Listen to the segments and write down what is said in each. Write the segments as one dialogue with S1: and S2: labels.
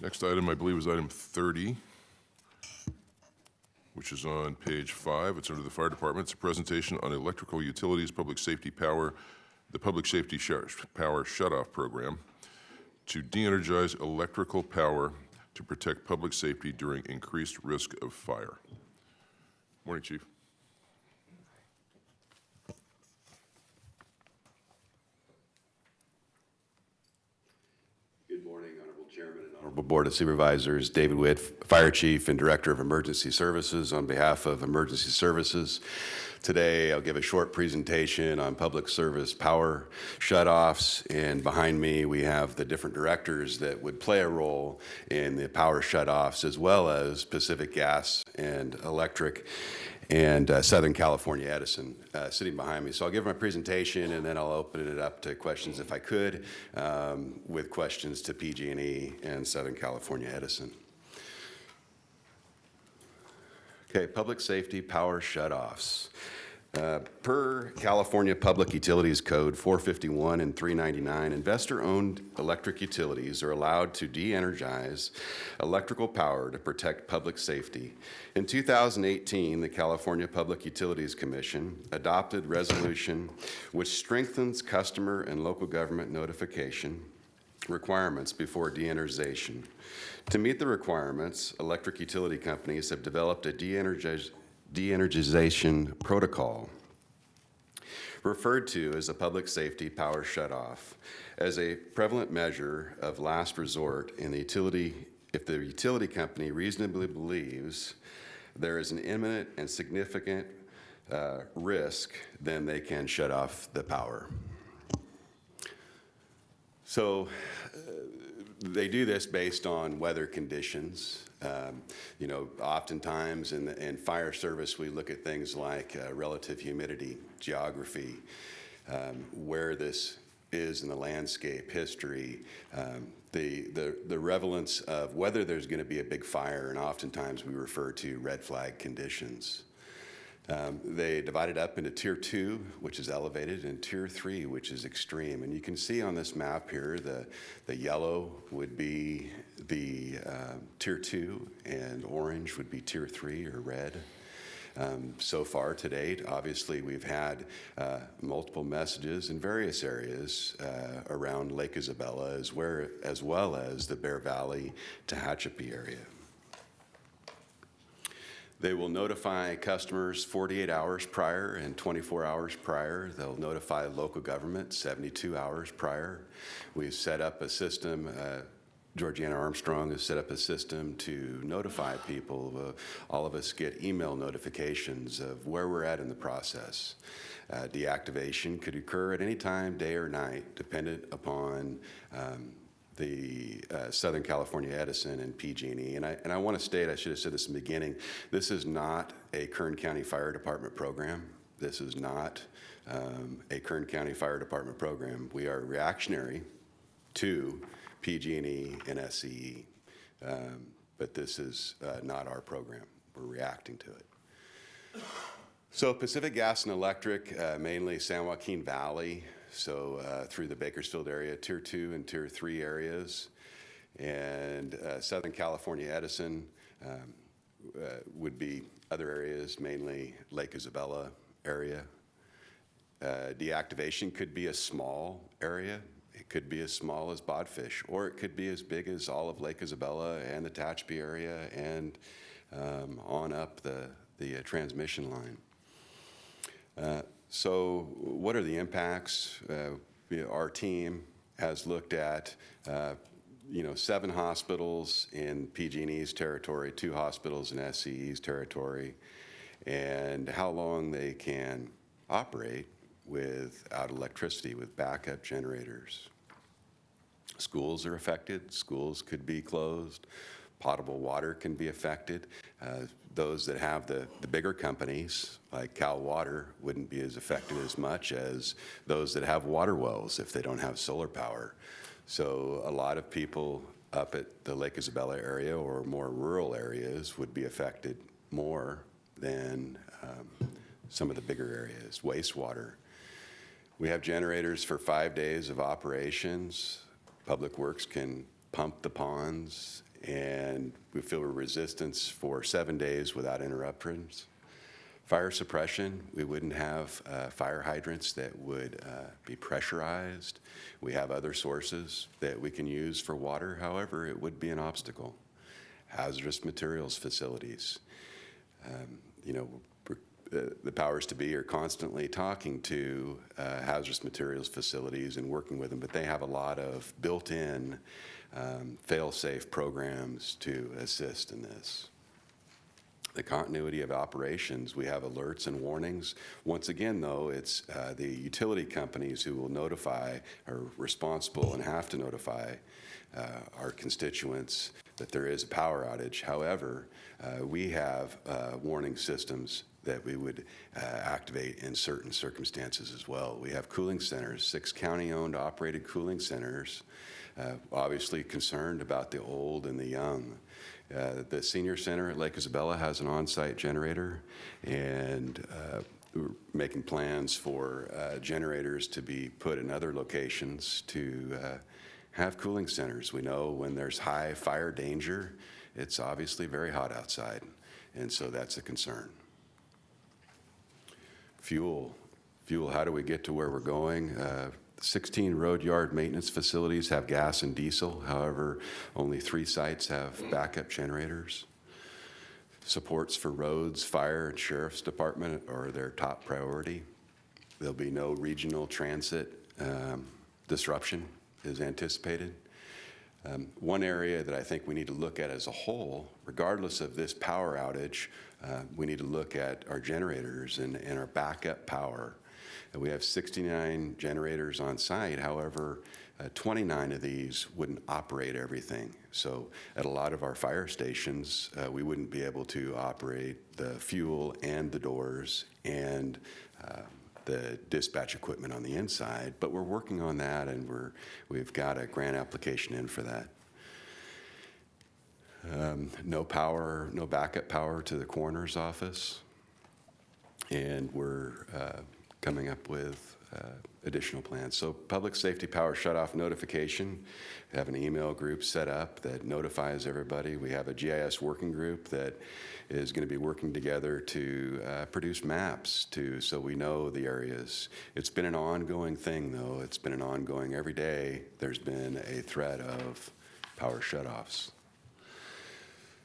S1: Next item, I believe, is item 30, which is on page five. It's under the fire department. It's a presentation on electrical utilities, public safety power, the public safety shut- power shutoff program to de-energize electrical power to protect public safety during increased risk of fire. Morning, Chief.
S2: Good morning, Honorable Chairman and Honorable Board of Supervisors. David Witt, Fire Chief and Director of Emergency Services. On behalf of Emergency Services, today I'll give a short presentation on public service power shutoffs. And behind me, we have the different directors that would play a role in the power shutoffs, as well as Pacific Gas and Electric and uh, Southern California Edison uh, sitting behind me. So I'll give my presentation and then I'll open it up to questions if I could, um, with questions to PG&E and Southern California Edison. Okay, public safety power shutoffs. Uh, Per California Public Utilities Code 451 and 399, investor-owned electric utilities are allowed to de-energize electrical power to protect public safety. In 2018, the California Public Utilities Commission adopted resolution which strengthens customer and local government notification requirements before de-energization. To meet the requirements, electric utility companies have developed a de-energiz- de-energization protocol referred to as a public safety power shutoff as a prevalent measure of last resort in the utility if the utility company reasonably believes there is an imminent and significant uh, risk, then they can shut off the power. So uh, they do this based on weather conditions. Um, You know, oftentimes in, the- in fire service, we look at things like uh, relative humidity, geography, um, where this is in the landscape, history, um, the, the, the relevance of whether there's going to be a big fire, and oftentimes we refer to red flag conditions. Um, They divided up into Tier 2, which is elevated, and Tier 3, which is extreme. And you can see on this map here, the, the yellow would be the uh, Tier 2, and orange would be Tier 3 or red. Um, So far to date, obviously, we've had uh, multiple messages in various areas uh, around Lake Isabella, as where- as well as the Bear Valley, Tehachapi area. They will notify customers 48 hours prior and 24 hours prior. They'll notify local government 72 hours prior. We've set up a system, uh, Georgiana Armstrong has set up a system to notify people. Uh, All of us get email notifications of where we're at in the process. Uh, Deactivation could occur at any time, day or night, dependent upon um, the uh, Southern California Edison and PG&E. And I, and I want to state, I should have said this in the beginning, this is not a Kern County Fire Department program. This is not um, a Kern County Fire Department program. We are reactionary to PG&E and SCE. Um, But this is uh, not our program. We're reacting to it. So Pacific Gas and Electric, uh, mainly San Joaquin Valley, so uh, through the Bakersfield area, Tier 2 and Tier 3 areas, and uh, Southern California Edison um, uh, would be other areas, mainly Lake Isabella area. Uh, Deactivation could be a small area. Could be as small as Bodfish, or it could be as big as all of Lake Isabella and the Tehachapi area and um, on up the, the uh, transmission line. Uh, So what are the impacts? Uh, Our team has looked at, uh, you know, seven hospitals in PG&E's territory, two hospitals in SCE's territory, and how long they can operate without electricity with backup generators. Schools are affected, schools could be closed, potable water can be affected. Uh, Those that have the, the bigger companies, like Cal Water, wouldn't be as affected as much as those that have water wells if they don't have solar power. So a lot of people up at the Lake Isabella area or more rural areas would be affected more than um, some of the bigger areas, wastewater. We have generators for five days of operations. Public Works can pump the ponds and we feel resistance for seven days without interruptions. Fire suppression, we wouldn't have uh, fire hydrants that would uh, be pressurized. We have other sources that we can use for water, however, it would be an obstacle. Hazardous materials facilities, um, you know, the powers to be are constantly talking to uh, hazardous materials facilities and working with them, but they have a lot of built-in um, fail-safe programs to assist in this. The continuity of operations, we have alerts and warnings. Once again, though, it's uh, the utility companies who will notify, are responsible and have to notify uh, our constituents that there is a power outage. However, uh, we have uh, warning systems that we would uh, activate in certain circumstances as well. We have cooling centers, six county-owned operated cooling centers, uh, obviously concerned about the old and the young. Uh, The senior center at Lake Isabella has an on-site generator, and uh, we're making plans for uh, generators to be put in other locations to uh, have cooling centers. We know when there's high fire danger, it's obviously very hot outside, and so that's a concern. Fuel, fuel, how do we get to where we're going? Uh, 16 road yard maintenance facilities have gas and diesel. However, only three sites have backup generators. Supports for roads, fire, and sheriff's department are their top priority. There'll be no regional transit um, disruption is anticipated. Um, One area that I think we need to look at as a whole, regardless of this power outage, uh, we need to look at our generators and, and our backup power. And we have 69 generators on site, however, uh, 29 of these wouldn't operate everything. So at a lot of our fire stations, uh, we wouldn't be able to operate the fuel and the doors and uh, the dispatch equipment on the inside, but we're working on that and we're, we've got a grant application in for that. Um, No power, no backup power to the coroner's office. And we're uh, coming up with uh, additional plans. So public safety power shutoff notification, we have an email group set up that notifies everybody. We have a GIS working group that is going to be working together to uh, produce maps to, so we know the areas. It's been an ongoing thing, though. It's been an ongoing, every day, there's been a threat of power shutoffs.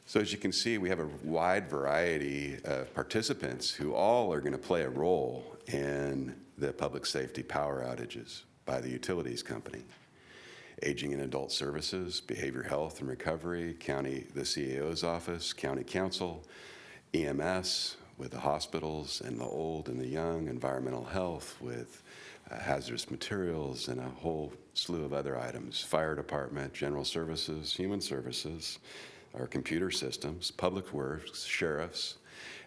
S2: So as you can see, we have a wide variety of participants who all are going to play a role in the public safety power outages by the utilities company. Aging and Adult Services, Behavior Health and Recovery, County, the CAO's office, County Counsel, EMS with the hospitals and the old and the young, Environmental Health with uh, hazardous materials and a whole slew of other items, Fire Department, General Services, Human Services, our computer systems, Public Works, sheriffs,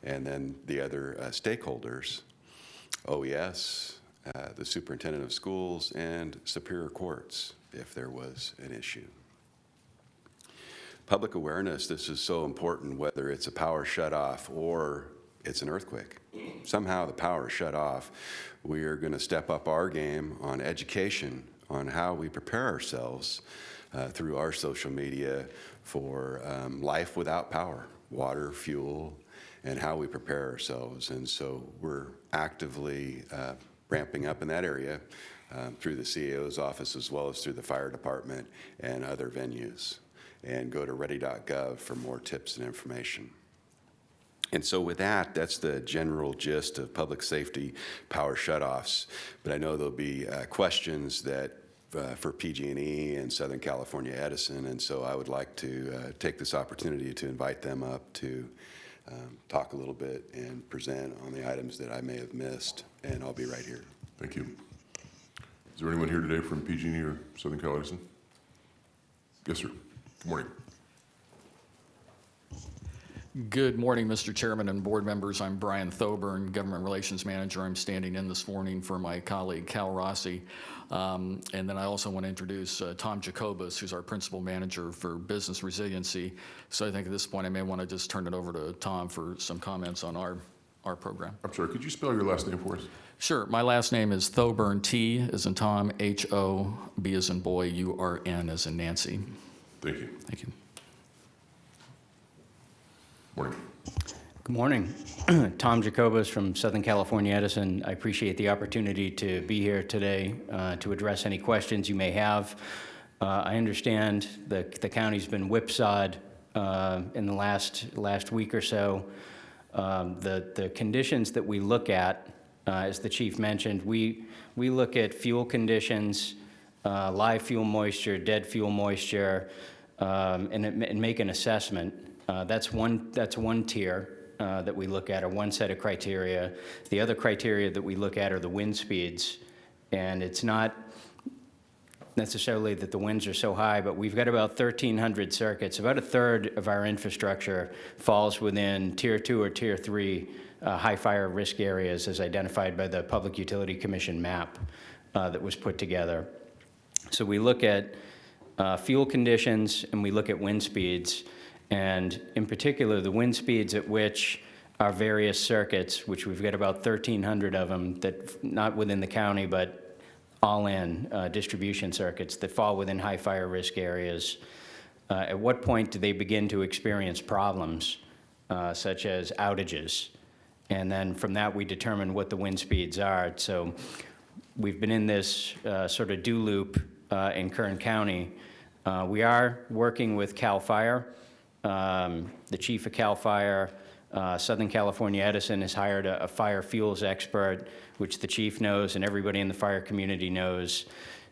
S2: and then the other uh, stakeholders, OES, uh, the superintendent of schools, and superior courts if there was an issue. Public awareness, this is so important, whether it's a power shutoff or it's an earthquake. Somehow the power shut off. We are going to step up our game on education, on how we prepare ourselves uh, through our social media for um, life without power, water, fuel, and how we prepare ourselves. And so we're actively uh, ramping up in that area um, through the CAO's office as well as through the fire department and other venues. And go to ready.gov for more tips and information. And so with that, that's the general gist of public safety power shutoffs. But I know there'll be uh, questions that uh, for PG&E and Southern California Edison, and so I would like to uh, take this opportunity to invite them up to um, talk a little bit and present on the items that I may have missed, and I'll be right here.
S1: Thank you. Is there anyone here today from PG&E or Southern Cal Edison? Yes, sir. Good morning.
S3: Good morning, Mr. Chairman and board members. I'm Brian Thoburn, Government Relations Manager. I'm standing in this morning for my colleague Cal Rossi. Um, And then I also want to introduce uh, Tom Jacobus, who's our Principal Manager for Business Resiliency. So I think at this point, I may want to just turn it over to Tom for some comments on our, our program.
S1: I'm sorry, could you spell your last name for us?
S3: Sure, my last name is Thoburn, T as in Tom, H-O, B as in boy, U-R-N as in Nancy.
S1: Thank you.
S3: Thank you.
S1: Morning.
S4: Good morning. Tom Jacobus from Southern California Edison. I appreciate the opportunity to be here today uh, to address any questions you may have. Uh, I understand the the county's been whipsawed uh, in the last, last week or so. Um, The, the conditions that we look at, uh, as the chief mentioned, we, we look at fuel conditions, uh, live fuel moisture, dead fuel moisture, um, and, it- and make an assessment. Uh, That's one, that's one tier uh, that we look at, or one set of criteria. The other criteria that we look at are the wind speeds. And it's not necessarily that the winds are so high, but we've got about 1,300 circuits. About a third of our infrastructure falls within Tier 2 or Tier 3 uh, high fire risk areas as identified by the Public Utility Commission map uh, that was put together. So we look at uh, fuel conditions and we look at wind speeds. And in particular, the wind speeds at which our various circuits, which we've got about 1,300 of them, that, not within the county, but all-in uh, distribution circuits that fall within high fire risk areas. Uh, At what point do they begin to experience problems, uh, such as outages? And then from that, we determine what the wind speeds are. So we've been in this uh, sort of do loop uh, in Kern County. Uh, We are working with CAL FIRE. Um, The chief of CAL FIRE, uh, Southern California Edison has hired a a fire fuels expert, which the chief knows and everybody in the fire community knows,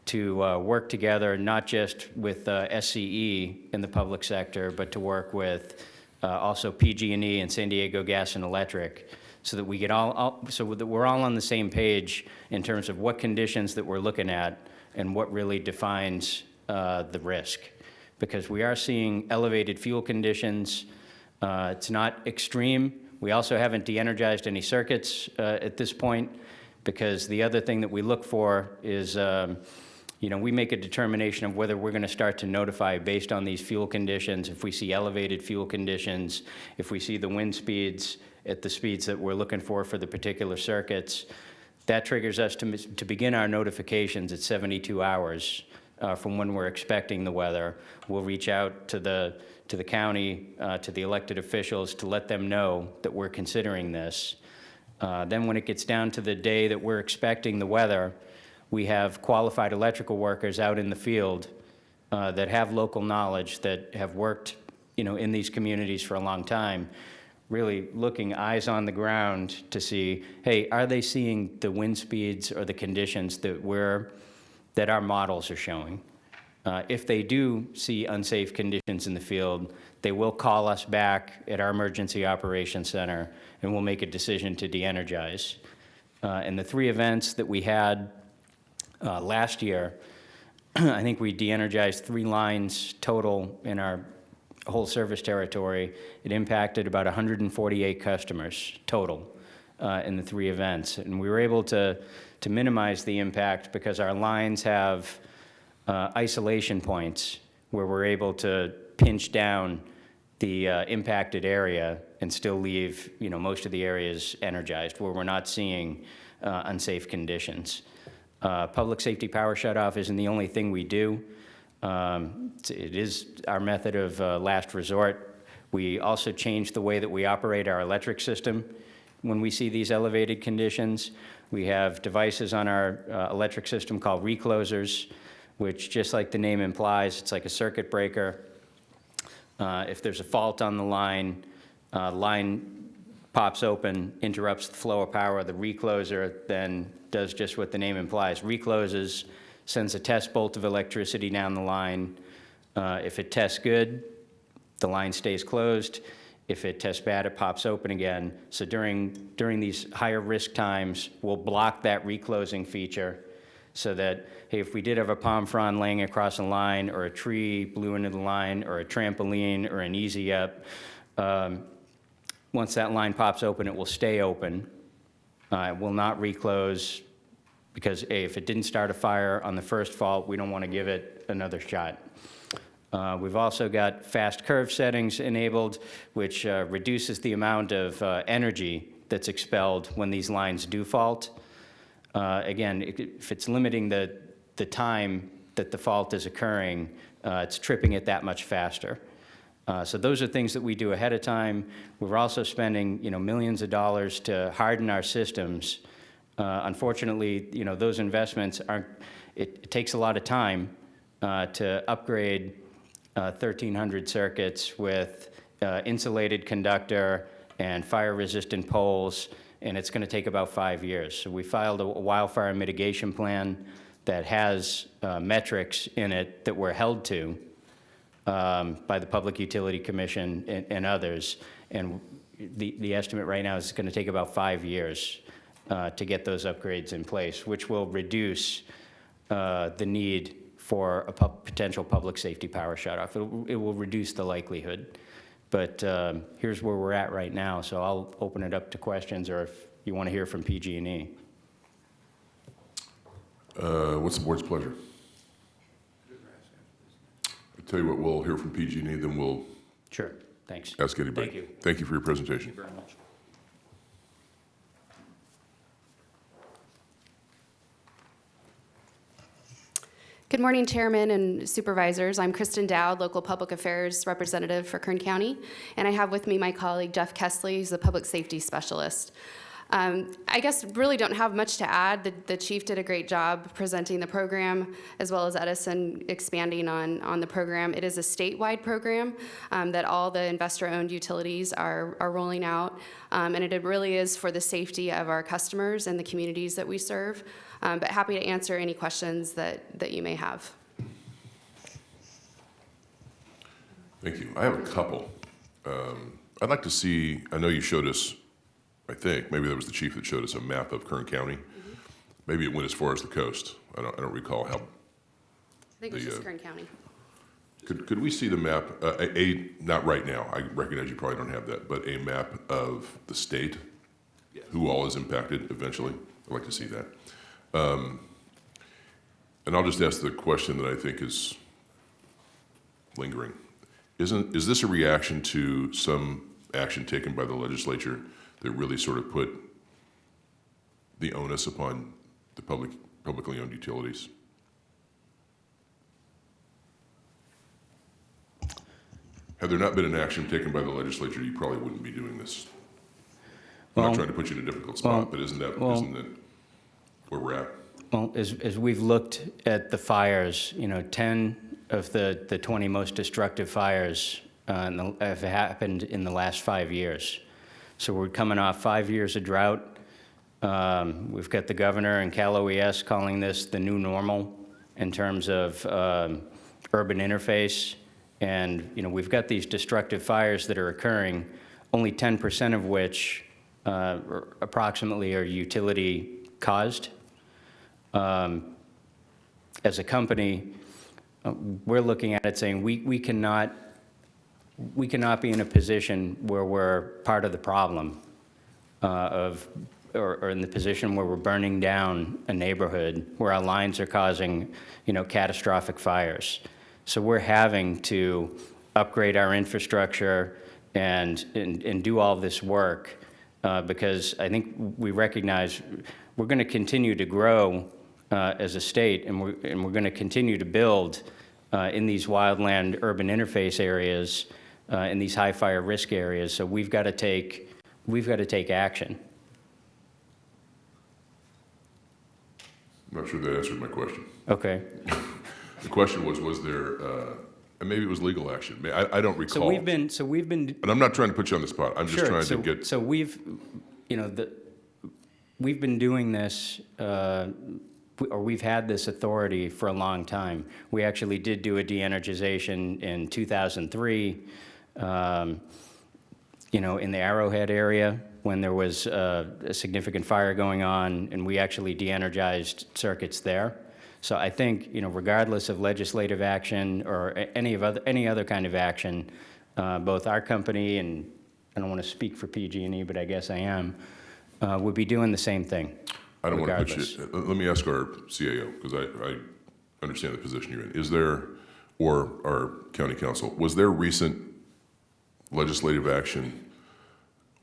S4: to uh, work together, not just with uh, SCE in the public sector, but to work with uh, also PG&E and San Diego Gas and Electric, so that we get all, all- so that we're all on the same page in terms of what conditions that we're looking at and what really defines uh, the risk. Because we are seeing elevated fuel conditions. Uh, It's not extreme. We also haven't de-energized any circuits uh, at this point, because the other thing that we look for is, um, you know, we make a determination of whether we're going to start to notify based on these fuel conditions, if we see elevated fuel conditions, if we see the wind speeds at the speeds that we're looking for for the particular circuits, that triggers us to, to begin our notifications at 72 hours uh, from when we're expecting the weather. We'll reach out to the, to the county, uh, to the elected officials to let them know that we're considering this. Uh, Then when it gets down to the day that we're expecting the weather, we have qualified electrical workers out in the field uh, that have local knowledge, that have worked, you know, in these communities for a long time, really looking eyes on the ground to see, hey, are they seeing the wind speeds or the conditions that we're, that our models are showing? Uh, If they do see unsafe conditions in the field, they will call us back at our Emergency Operations Center, and we'll make a decision to de-energize. Uh, And the three events that we had uh, last year, I think we de-energized three lines total in our whole service territory. It impacted about 148 customers total uh, in the three events. And we were able to, to minimize the impact because our lines have uh, isolation points where we're able to pinch down the uh, impacted area and still leave, you know, most of the areas energized where we're not seeing uh, unsafe conditions. Uh, Public safety power shutoff isn't the only thing we do. Um, it's- our method of uh, last resort. We also change the way that we operate our electric system when we see these elevated conditions. We have devices on our uh, electric system called reclosers, which, just like the name implies, it's like a circuit breaker. Uh, If there's a fault on the line, uh, line pops open, interrupts the flow of power, the recloser then does just what the name implies, recloses, sends a test bolt of electricity down the line. Uh, If it tests good, the line stays closed. If it tests bad, it pops open again. So during, during these higher risk times, we'll block that reclosing feature so that, hey, if we did have a palm frond laying across a line, or a tree blew into the line, or a trampoline, or an easy up, um, once that line pops open, it will stay open. Uh, It will not reclose, because, if it didn't start a fire on the first fault, we don't want to give it another shot. Uh, We've also got fast curve settings enabled, which uh, reduces the amount of uh, energy that's expelled when these lines do fault. Uh, Again, if it's limiting the, the time that the fault is occurring, uh, it's tripping it that much faster. Uh, So those are things that we do ahead of time. We're also spending, you know, millions of dollars to harden our systems. Uh, Unfortunately, you know, those investments aren't, it it takes a lot of time uh, to upgrade uh, 1,300 circuits with uh, insulated conductor and fire-resistant poles, and it's going to take about five years. So we filed a wildfire mitigation plan that has uh, metrics in it that we're held to um, by the Public Utility Commission and- and others. And the the estimate right now is going to take about five years uh, to get those upgrades in place, which will reduce uh, the need for a pub- potential public safety power shutoff. It it will reduce the likelihood. But um, here's where we're at right now, so I'll open it up to questions, or if you want to hear from PG&E.
S1: Uh, What's the board's pleasure? I tell you what, we'll hear from PG&E, E, then we'll
S4: Sure, thanks.
S1: ask anybody.
S4: Thank you.
S1: Thank you for your presentation.
S4: Thank you very much.
S5: Good morning, Chairman and Supervisors. I'm Kristen Dowd, Local Public Affairs Representative for Kern County, and I have with me my colleague Jeff Kessley, who's the Public Safety Specialist. Um, I guess really don't have much to add. The, the chief did a great job presenting the program, as well as Edison expanding on, on the program. It is a statewide program um, that all the investor-owned utilities are, are rolling out, um, and it really is for the safety of our customers and the communities that we serve. Um, but happy to answer any questions that, that you may have.
S1: Thank you. I have a couple. Um, I'd like to see, I know you showed us, I think, maybe that was the chief that showed us a map of Kern County. Maybe it went as far as the coast. I don't, I don't recall how,
S5: I think it
S1: was
S5: just
S1: uh,
S5: Kern County.
S1: could, could we see the map, uh, a, a- not right now, I recognize you probably don't have that, but a map of the state? Who all is impacted eventually? I'd like to see that. Um, And I'll just ask the question that I think is lingering. Isn't, is this a reaction to some action taken by the legislature that really sort of put the onus upon the public, publicly owned utilities? Had there not been an action taken by the legislature, you probably wouldn't be doing this. I'm not trying to put you in a difficult
S4: well-
S1: spot, but isn't that,
S4: well-
S1: isn't that where we're at?
S4: Well, as, as we've looked at the fires, you know, 10 of the, the 20 most destructive fires uh, the- have happened in the last five years. So we're coming off five years of drought. Um, We've got the governor and Cal OES calling this the new normal in terms of um, urban interface. And, you know, we've got these destructive fires that are occurring, only 10% of which uh, approximately are utility-caused as a company, uh, we're looking at it saying, we, we cannot, we cannot be in a position where we're part of the problem uh, of, or, or in the position where we're burning down a neighborhood, where our lines are causing, you know, catastrophic fires. So we're having to upgrade our infrastructure and, and, and do all this work uh, because I think we recognize we're going to continue to grow uh, as a state, and we're, and we're going to continue to build uh, in these wildland urban interface areas, uh, in these high fire risk areas. So we've got to take, we've got to take action.
S1: I'm not sure that answered my question.
S4: Okay.
S1: The question was, was there, uh, and maybe it was legal action. I, I don't recall.
S4: So we've been, so we've been
S1: And I'm not trying to put you on the spot. I'm just
S4: Sure.
S1: trying to
S4: So-
S1: get,
S4: So we've, you know, the, we've been doing this, uh, or we've had this authority for a long time. We actually did do a de-energization in 2003, um, you know, in the Arrowhead area, when there was uh, a significant fire going on, and we actually de-energized circuits there. So I think, you know, regardless of legislative action or any of other, any other kind of action, uh, both our company and, I don't want to speak for PG&E, but I guess I am, uh, would be doing the same thing.
S1: I don't want to put you, let let me ask our CAO, because I, I understand the position you're in. Is there, or our county counsel, was there recent legislative action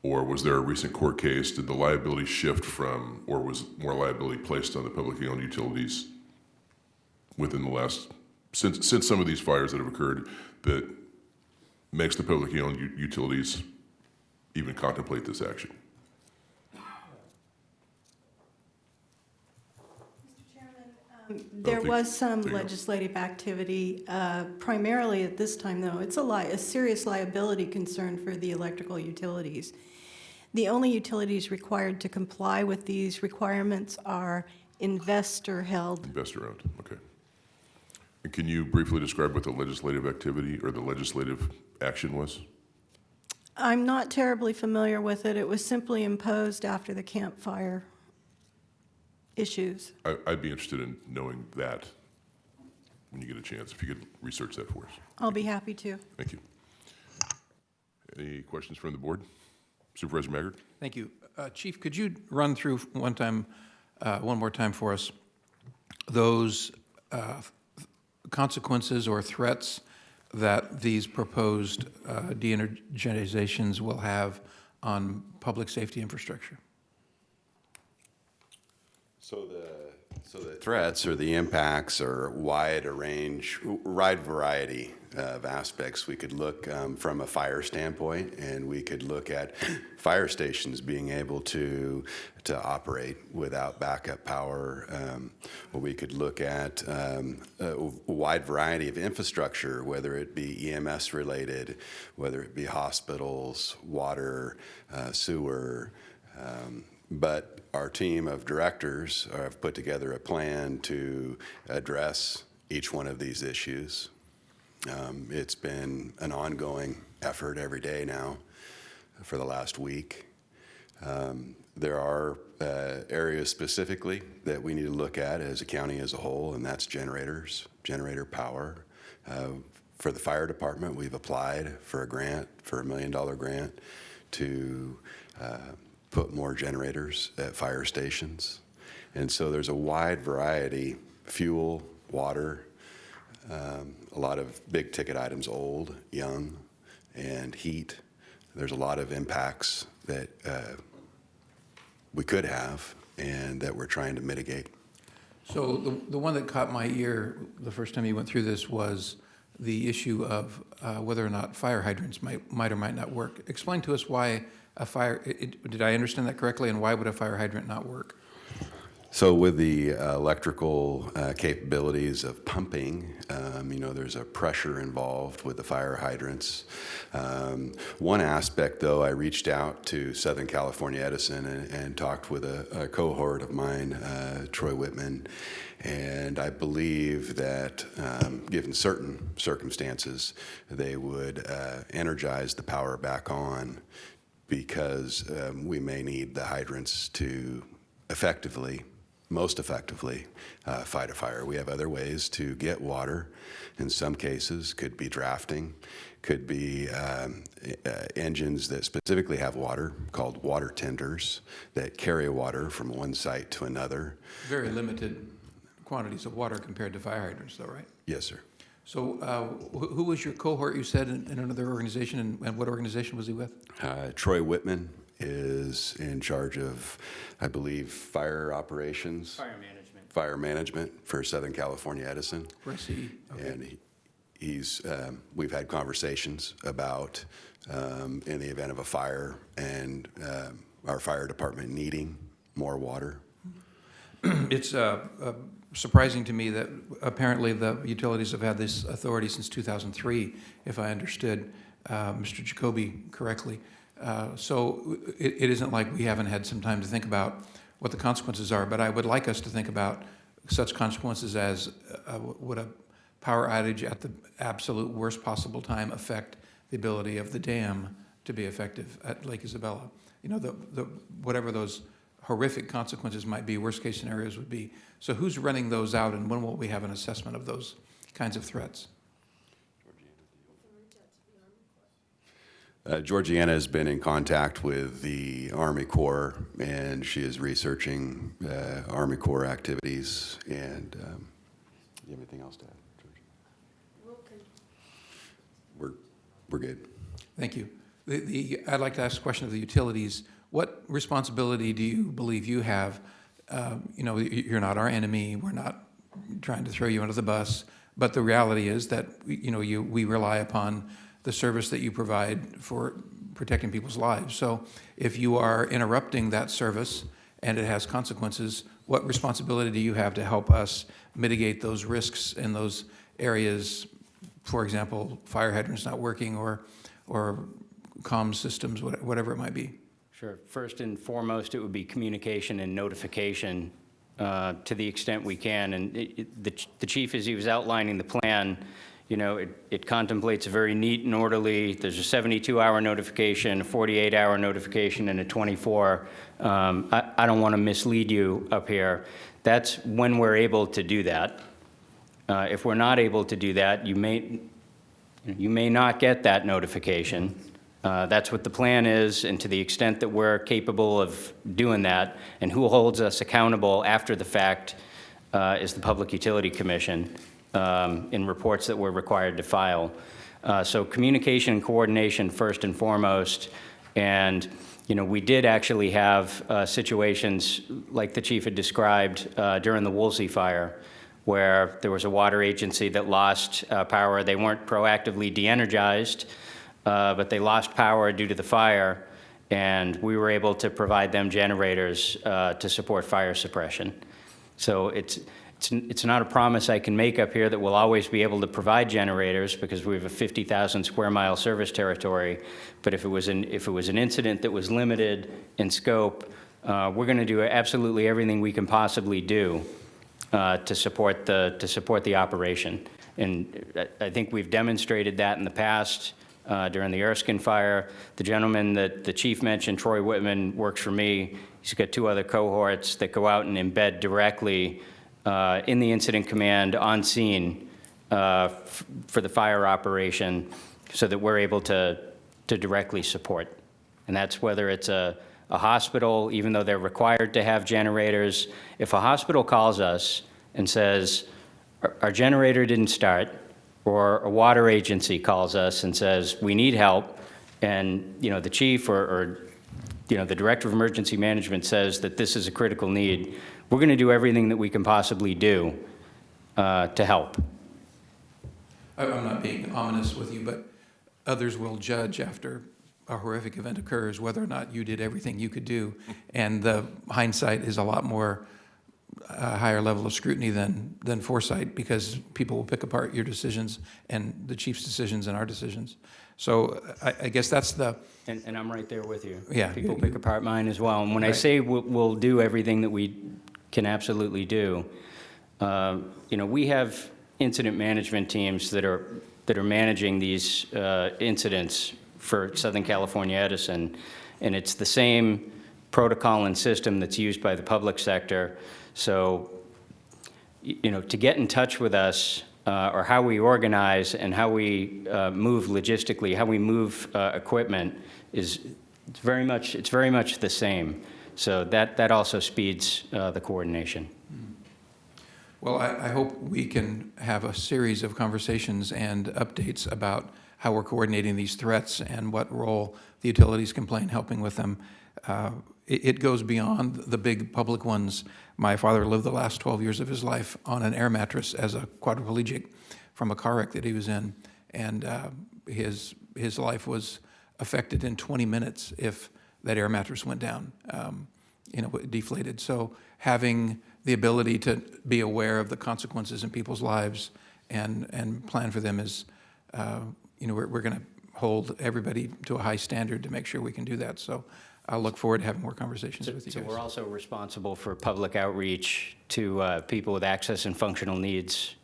S1: or was there a recent court case? Did the liability shift from, or was more liability placed on the publicly owned utilities within the last, since, since some of these fires that have occurred that makes the publicly owned utilities even contemplate this action?
S6: There
S1: think-
S6: was some
S1: there you go.
S6: legislative activity, uh, primarily at this time, though. It's a li, a serious liability concern for the electrical utilities. The only utilities required to comply with these requirements are investor-held.
S1: Investor-owned, okay. And can you briefly describe what the legislative activity or the legislative action was?
S6: I'm not terribly familiar with it. It was simply imposed after the Camp Fire issues.
S1: I- I'd be interested in knowing that when you get a chance, if you could research that for us.
S6: I'll be happy to.
S1: Thank you. Any questions from the board? Supervisor Maggard?
S7: Thank you. Uh, Chief, could you run through one time, uh, one more time for us, those uh, consequences or threats that these proposed uh, de-energizations will have on public safety infrastructure?
S2: So the, so the threats or the impacts are wide a range, wide variety of aspects. We could look um, from a fire standpoint, and we could look at fire stations being able to, to operate without backup power. Um, Or we could look at um, a wide variety of infrastructure, whether it be EMS related, whether it be hospitals, water, uh, sewer, um, But our team of directors have put together a plan to address each one of these issues. Um, It's been an ongoing effort every day now for the last week. Um, There are uh, areas specifically that we need to look at as a county as a whole, and that's generators, generator power. Uh, For the fire department, we've applied for a grant, for a million-dollar grant, to uh, put more generators at fire stations. And so there's a wide variety, fuel, water, um, a lot of big-ticket items, old, young, and heat. There's a lot of impacts that uh, we could have and that we're trying to mitigate.
S7: So the, the one that caught my ear the first time you went through this was the issue of uh, whether or not fire hydrants might, might or might not work. Explain to us why a fire, it- did I understand that correctly, and why would a fire hydrant not work?
S2: So with the uh, electrical uh, capabilities of pumping, um, you know, there's a pressure involved with the fire hydrants. Um, One aspect, though, I reached out to Southern California Edison and, and talked with a, a cohort of mine, uh, Troy Whitman, and I believe that, um, given certain circumstances, they would uh, energize the power back on because um, we may need the hydrants to effectively, most effectively, uh, fight a fire. We have other ways to get water. In some cases, could be drafting, could be um, uh, engines that specifically have water called water tenders that carry water from one site to another.
S7: Very limited quantities of water compared to fire hydrants, though, right?
S2: Yes, sir.
S7: So uh, wh- who was your cohort, you said, in in another organization, and- and what organization was he with?
S2: Uh, Troy Whitman is in charge of, I believe, fire operations.
S4: Fire management.
S2: fire management for Southern California Edison.
S7: Where's he? Okay.
S2: And he- he's, um, we've had conversations about, um, in the event of a fire and um, our fire department needing more water.
S7: It's uh, uh, surprising to me that apparently the utilities have had this authority since 2003, if I understood uh, Mr. Jacoby correctly. Uh, So it it isn't like we haven't had some time to think about what the consequences are, but I would like us to think about such consequences as uh, would a power outage at the absolute worst possible time affect the ability of the dam to be effective at Lake Isabella? You know, the, the, whatever those horrific consequences might be, worst-case scenarios would be. So who's running those out, and when will we have an assessment of those kinds of threats?
S2: Uh, Georgiana has been in contact with the Army Corps, and she is researching uh, Army Corps activities. And um, you have anything else to add, Georgia? We're, we're good.
S7: Thank you. The, the, I'd like to ask a question of the utilities. What responsibility do you believe you have? Um, you know, you're not our enemy, we're not trying to throw you under the bus, but the reality is that, you know, you, we rely upon the service that you provide for protecting people's lives. So if you are interrupting that service and it has consequences, what responsibility do you have to help us mitigate those risks in those areas? For example, fire hydrants not working or, or comm systems, whatever it might be.
S4: Sure. First and foremost, it would be communication and notification uh, to the extent we can. And it- it- the ch- the chief, as he was outlining the plan, you know, it it contemplates a very neat and orderly, there's a 72-hour notification, a 48-hour notification, and a 24. Um, I I don't want to mislead you up here. That's when we're able to do that. Uh, If we're not able to do that, you may, you may not get that notification. Uh, That's what the plan is, and to the extent that we're capable of doing that, and who holds us accountable after the fact uh, is the Public Utility Commission um, in reports that we're required to file. Uh, So communication and coordination first and foremost, and, you know, we did actually have uh, situations like the chief had described uh, during the Woolsey fire, where there was a water agency that lost uh, power. They weren't proactively de-energized, uh, but they lost power due to the fire, and we were able to provide them generators uh, to support fire suppression. So it's, it's, it's not a promise I can make up here that we'll always be able to provide generators because we have a 50,000 square mile service territory. But if it was an, if it was an incident that was limited in scope, uh, we're going to do absolutely everything we can possibly do uh, to support the, to support the operation. And I- I think we've demonstrated that in the past uh, during the Erskine fire. The gentleman that the chief mentioned, Troy Whitman, works for me. He's got two other cohorts that go out and embed directly uh, in the incident command on scene uh, for the fire operation so that we're able to, to directly support. And that's whether it's a, a hospital, even though they're required to have generators. If a hospital calls us and says, "Our- our generator didn't start, or a water agency calls us and says, we need help, and, you know, the chief or, or, you know, the director of emergency management says that this is a critical need, we're going to do everything that we can possibly do uh, to help.
S7: I- I'm not being ominous with you, but others will judge after a horrific event occurs whether or not you did everything you could do. And the hindsight is a lot more, a higher level of scrutiny than, than foresight because people will pick apart your decisions and the chief's decisions and our decisions. So I, I guess that's the,
S4: And, and I'm right there with you.
S7: Yeah,
S4: People
S7: you-
S4: pick apart mine as well. And when I say we'll, we'll do everything that we can absolutely do, um, you know, we have incident management teams that are, that are managing these uh, incidents for Southern California Edison. And it's the same protocol and system that's used by the public sector. So you know, to get in touch with us, uh, or how we organize and how we uh, move logistically, how we move uh, equipment is very much, it's very much the same. So that, that also speeds uh, the coordination.
S7: well, I, I hope we can have a series of conversations and updates about how we're coordinating these threats and what role the utilities can play in helping with them. It, it goes beyond the big public ones. My father lived the last 12 years of his life on an air mattress as a quadriplegic from a car wreck that he was in. And uh, his, his life was affected in 20 minutes if that air mattress went down, um, you know, deflated. So having the ability to be aware of the consequences in people's lives and, and plan for them is, uh, you know, we're, we're going to hold everybody to a high standard to make sure we can do that. So I'll look forward to having more conversations with you
S4: So
S7: guys.
S4: we're also responsible for public outreach to uh, people with access and functional needs,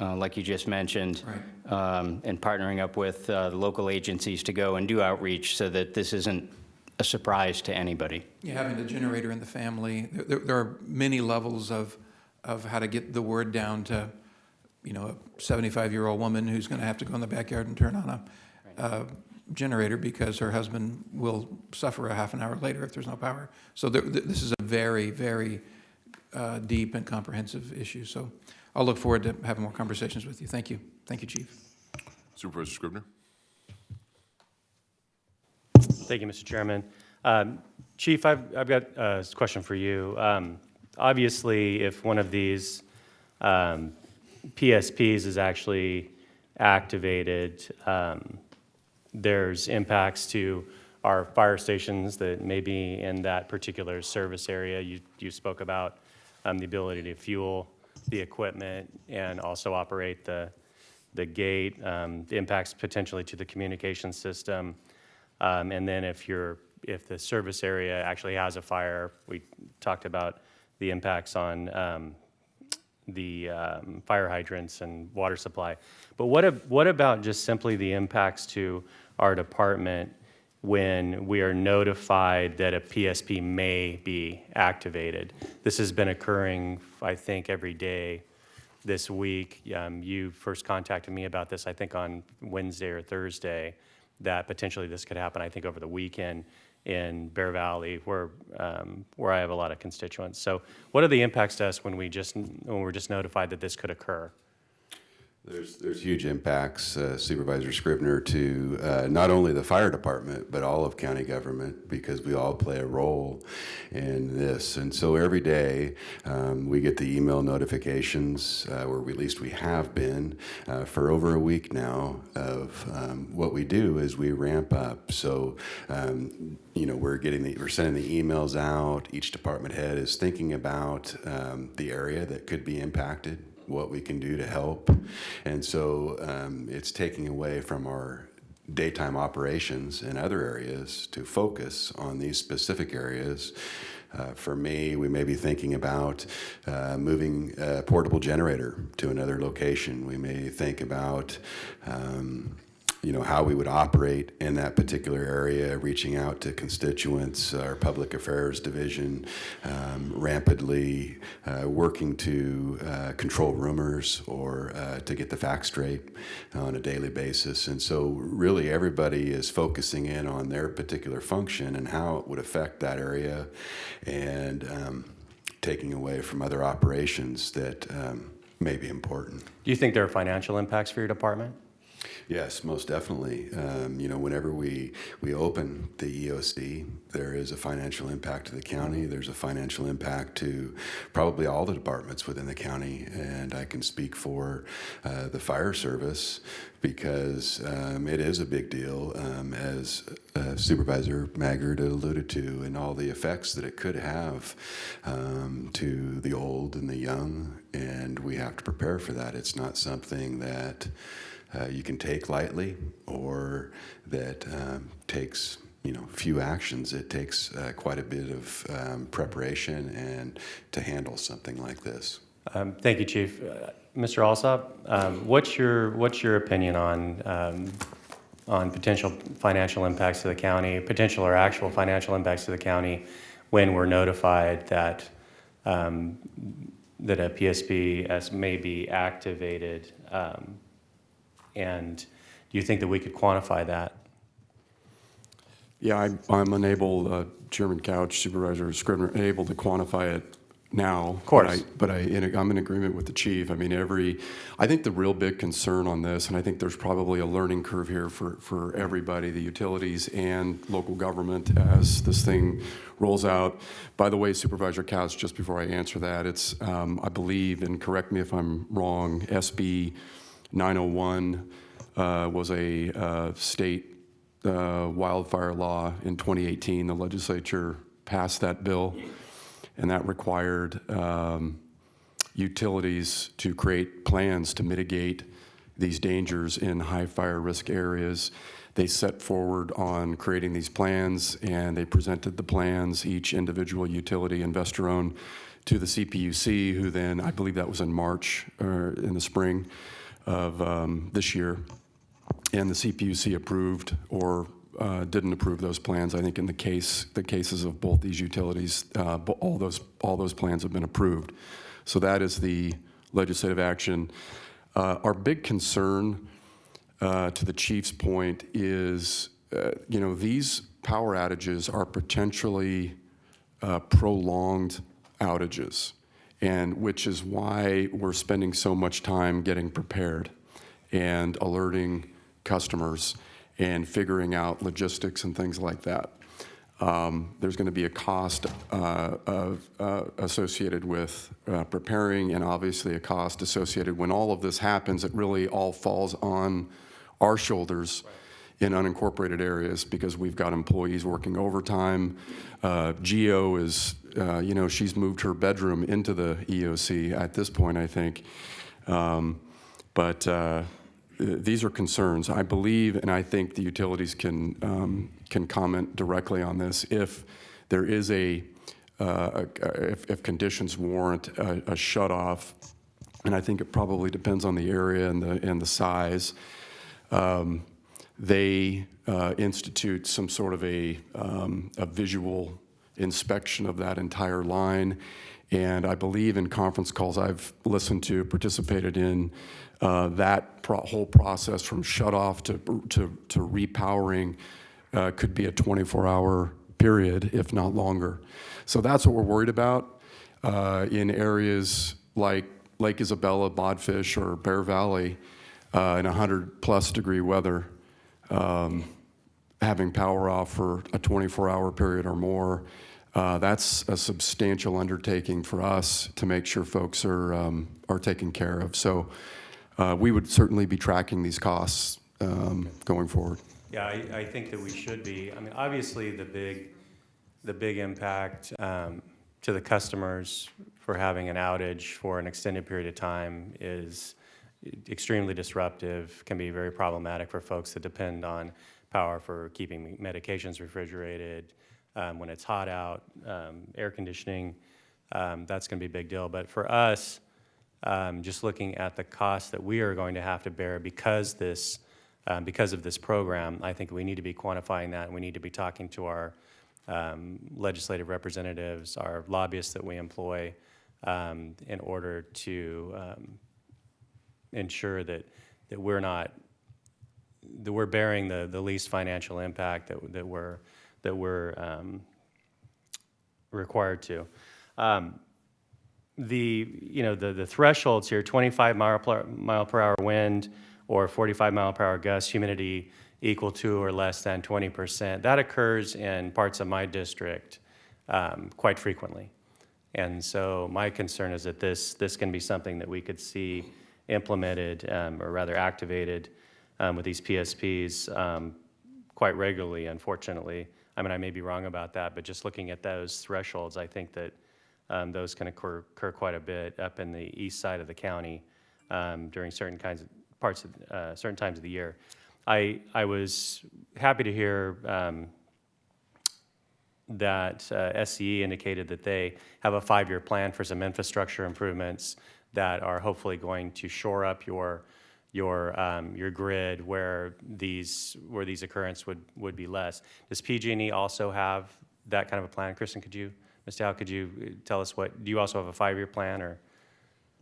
S4: uh, like you just mentioned.
S7: Right.
S4: um, And partnering up with uh, local agencies to go and do outreach so that this isn't a surprise to anybody.
S7: Yeah, having the generator in the family, there- there, there are many levels of, of how to get the word down to, you know, a 75-year-old woman who's going to have to go in the backyard and turn on a, uh generator because her husband will suffer a half an hour later if there's no power. So there, th- this is a very, very uh, deep and comprehensive issue. So I'll look forward to having more conversations with you. Thank you. Thank you, Chief.
S1: Supervisor Scrivner?
S8: Thank you, Mr. Chairman. Um, Chief, I've, I've got a question for you. Um, Obviously, if one of these um, PSPS is actually activated, um, there's impacts to our fire stations that may be in that particular service area. You, you spoke about um, the ability to fuel the equipment and also operate the, the gate, um, the impacts potentially to the communication system. Um, And then if you're, if the service area actually has a fire, we talked about the impacts on um, the um, fire hydrants and water supply. But what, what about just simply the impacts to our department when we are notified that a PSP may be activated? This has been occurring, I think, every day this week. Um, You first contacted me about this, I think, on Wednesday or Thursday, that potentially this could happen, I think, over the weekend in Bear Valley, where, um, where I have a lot of constituents. So what are the impacts to us when we just, when we're just notified that this could occur?
S2: There's, there's huge impacts, uh, Supervisor Scrivner, to uh, not only the fire department, but all of county government, because we all play a role in this. And so every day, um, we get the email notifications, uh, or at least we have been, uh, for over a week now, of um, what we do is we ramp up. So, um, you know, we're getting the, we're sending the emails out. Each department head is thinking about um, the area that could be impacted what we can do to help. And so um, it's taking away from our daytime operations in other areas to focus on these specific areas. Uh, for me, we may be thinking about uh, moving a portable generator to another location. We may think about um, you know, how we would operate in that particular area, reaching out to constituents, our public affairs division, um, rampantly uh, working to uh, control rumors or uh, to get the facts straight on a daily basis. And so, really, everybody is focusing in on their particular function and how it would affect that area and um, taking away from other operations that um, may be important.
S8: Do you think there are financial impacts for your department?
S2: Yes, most definitely. Um, you know, whenever we, we open the EOC, there is a financial impact to the county. There's a financial impact to probably all the departments within the county. And I can speak for uh, the fire service because um, it is a big deal, um, as uh, Supervisor Maggard alluded to, and all the effects that it could have um, to the old and the young. And we have to prepare for that. It's not something that uh, you can take lightly or that um, takes you know few actions it takes uh, quite a bit of um, preparation and to handle something like this
S8: Um, Thank you, Chief. Uh, Mr. Alsop, um, what's your, what's your opinion on, um, on potential financial impacts to the county, potential or actual financial impacts to the county when we're notified that, um, that a PSPS may be activated? And do you think that we could quantify that?
S9: Yeah, I'm- I'm unable, uh, Chairman Couch, Supervisor Scrivner, unable to quantify it now. Of
S8: course.
S9: But I, in- I'm in agreement with the chief. I mean, every, I think the real big concern on this, and I think there's probably a learning curve here for, for everybody, the utilities and local government as this thing rolls out. By the way, Supervisor Couch, just before I answer that, it's, um, I believe, and correct me if I'm wrong, SB 901 uh, was a uh, state uh, wildfire law in 2018. The legislature passed that bill, and that required um, utilities to create plans to mitigate these dangers in high fire risk areas. They set forward on creating these plans, and they presented the plans, each individual utility investor owned, to the CPUC, who then, I believe that was in March or in the spring of um, this year, and the CPUC approved or uh, didn't approve those plans. I think in the case, the cases of both these utilities, uh, all those, all those plans have been approved. So that is the legislative action. Uh, Our big concern, uh, to the chief's point, is, uh, you know, these power outages are potentially uh, prolonged outages, and which is why we're spending so much time getting prepared and alerting customers and figuring out logistics and things like that. Um, There's going to be a cost uh, of, uh, associated with uh, preparing and obviously a cost associated when all of this happens. It really all falls on our shoulders in unincorporated areas because we've got employees working overtime. Uh, Geo is, uh, you know, she's moved her bedroom into the EOC at this point, I think. Um, But uh, th- these are concerns. I believe, and I think the utilities can, um, can comment directly on this, if there is a, uh, a- if, if conditions warrant a, a shut-off, and I think it probably depends on the area and the, and the size, um, they uh, institute some sort of a, um, a visual inspection of that entire line. And I believe in conference calls I've listened to, participated in, uh, that pro- whole process from shut-off to, to, to repowering uh, could be a 24-hour period, if not longer. So that's what we're worried about uh, in areas like Lake Isabella, Bodfish, or Bear Valley uh, in 100-plus degree weather um, having power off for a 24-hour period or more, uh, that's a substantial undertaking for us to make sure folks are, um, are taken care of. So uh, we would certainly be tracking these costs um, going forward.
S8: Yeah, I, I think that we should be. I mean, obviously, the big, the big impact um, to the customers for having an outage for an extended period of time is extremely disruptive, can be very problematic for folks that depend on power for keeping medications refrigerated. Um, When it's hot out, um, air conditioning, um, that's going to be a big deal. But for us, um, just looking at the cost that we are going to have to bear because this, um, because of this program, I think we need to be quantifying that, and we need to be talking to our legislative representatives, our lobbyists that we employ, in order to ensure that, that we're not, that we're bearing the, the least financial impact that, that we're, that we're um, required to. Um, the, you know, the, the thresholds here, 25 mile per, mile per hour wind or 45 mile per hour gust, humidity equal to or less than 20%, that occurs in parts of my district um, quite frequently. And so my concern is that this, this can be something that we could see implemented, um, or rather activated, um, with these PSPs um, quite regularly, unfortunately. I mean, I may be wrong about that, but just looking at those thresholds, I think that um, those can occur, occur quite a bit up in the east side of the county um, during certain kinds of parts of uh, certain times of the year. I I was happy to hear um, that uh, SCE indicated that they have a five-year plan for some infrastructure improvements that are hopefully going to shore up your your um, your grid where these where these occurrences would would be less. Does PG&E also have that kind of a plan? Kristen, could you, Ms. Dow, could you uh, tell us what? Do you also have a five-year plan or?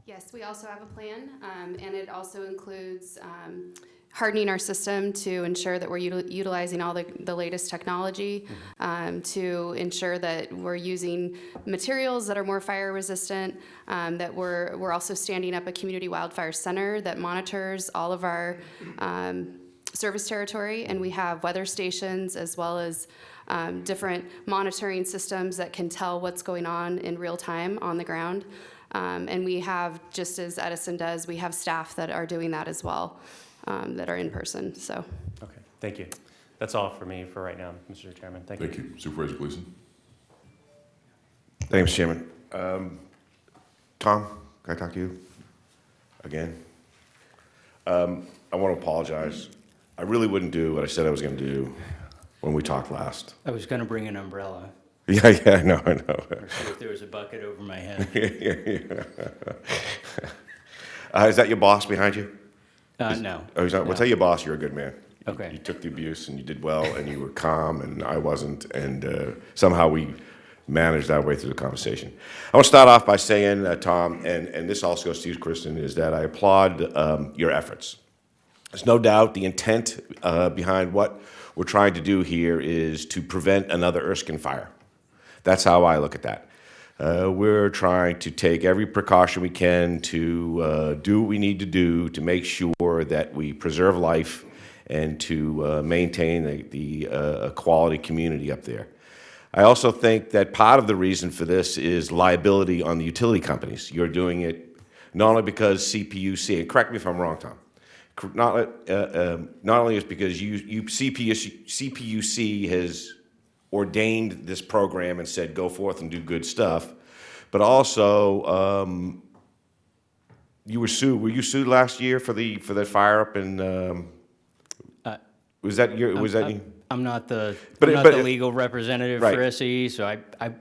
S5: Yes, we also have a plan, um, and it also includes um, hardening our system to ensure that we're util- utilizing all the, the latest technology, um, to ensure that we're using materials that are more fire resistant, um, that we're, we're also standing up a community wildfire center that monitors all of our um, service territory, and we have weather stations as well as um, different monitoring systems that can tell what's going on in real time on the ground. Um, and we have, just as Edison does, we have staff that are doing that as well, um, that are in person. So,
S8: Okay, thank you. That's all for me for right now, Mr. Chairman. Thank you.
S1: Thank you. Supervisor Gleason?
S10: Thanks, Chairman. Um, Tom, can I talk to you again? Um, I want to apologize. I really wouldn't do what I said I was going to do when we talked last.
S4: I was going to bring an umbrella,
S10: Yeah, yeah, I know, I know.
S4: or see if there was a bucket over my head.
S10: Yeah, yeah, Uh, is that your boss behind you?
S4: Uh, no.
S10: Oh, not, well, tell your boss you're a good man. You-
S4: Okay.
S10: You took the abuse and you did well and you were calm and I wasn't and uh, somehow we managed our way through the conversation. I want to start off by saying, uh, Tom, and, and this also goes to you, Kristen, is that I applaud um, your efforts. There's no doubt the intent uh, behind what we're trying to do here is to prevent another Erskine fire. That's how I look at that. Uh, we're trying to take every precaution we can to uh, do what we need to do to make sure that we preserve life and to uh, maintain the, the uh, quality community up there. I also think that part of the reason for this is liability on the utility companies. You're doing it not only because CPUC, and correct me if I'm wrong, Tom, not, uh, um, not only is because you, you, CPUC, CPUC has ordained this program and said, go forth and do good stuff, but also, um, you were sued, were you sued last year for the, for the fire up in, um, was that your, was that? you?
S4: I'm not the,
S10: But
S4: I'm not
S10: but
S4: the legal representative
S10: Right.
S4: for SE, so I, I,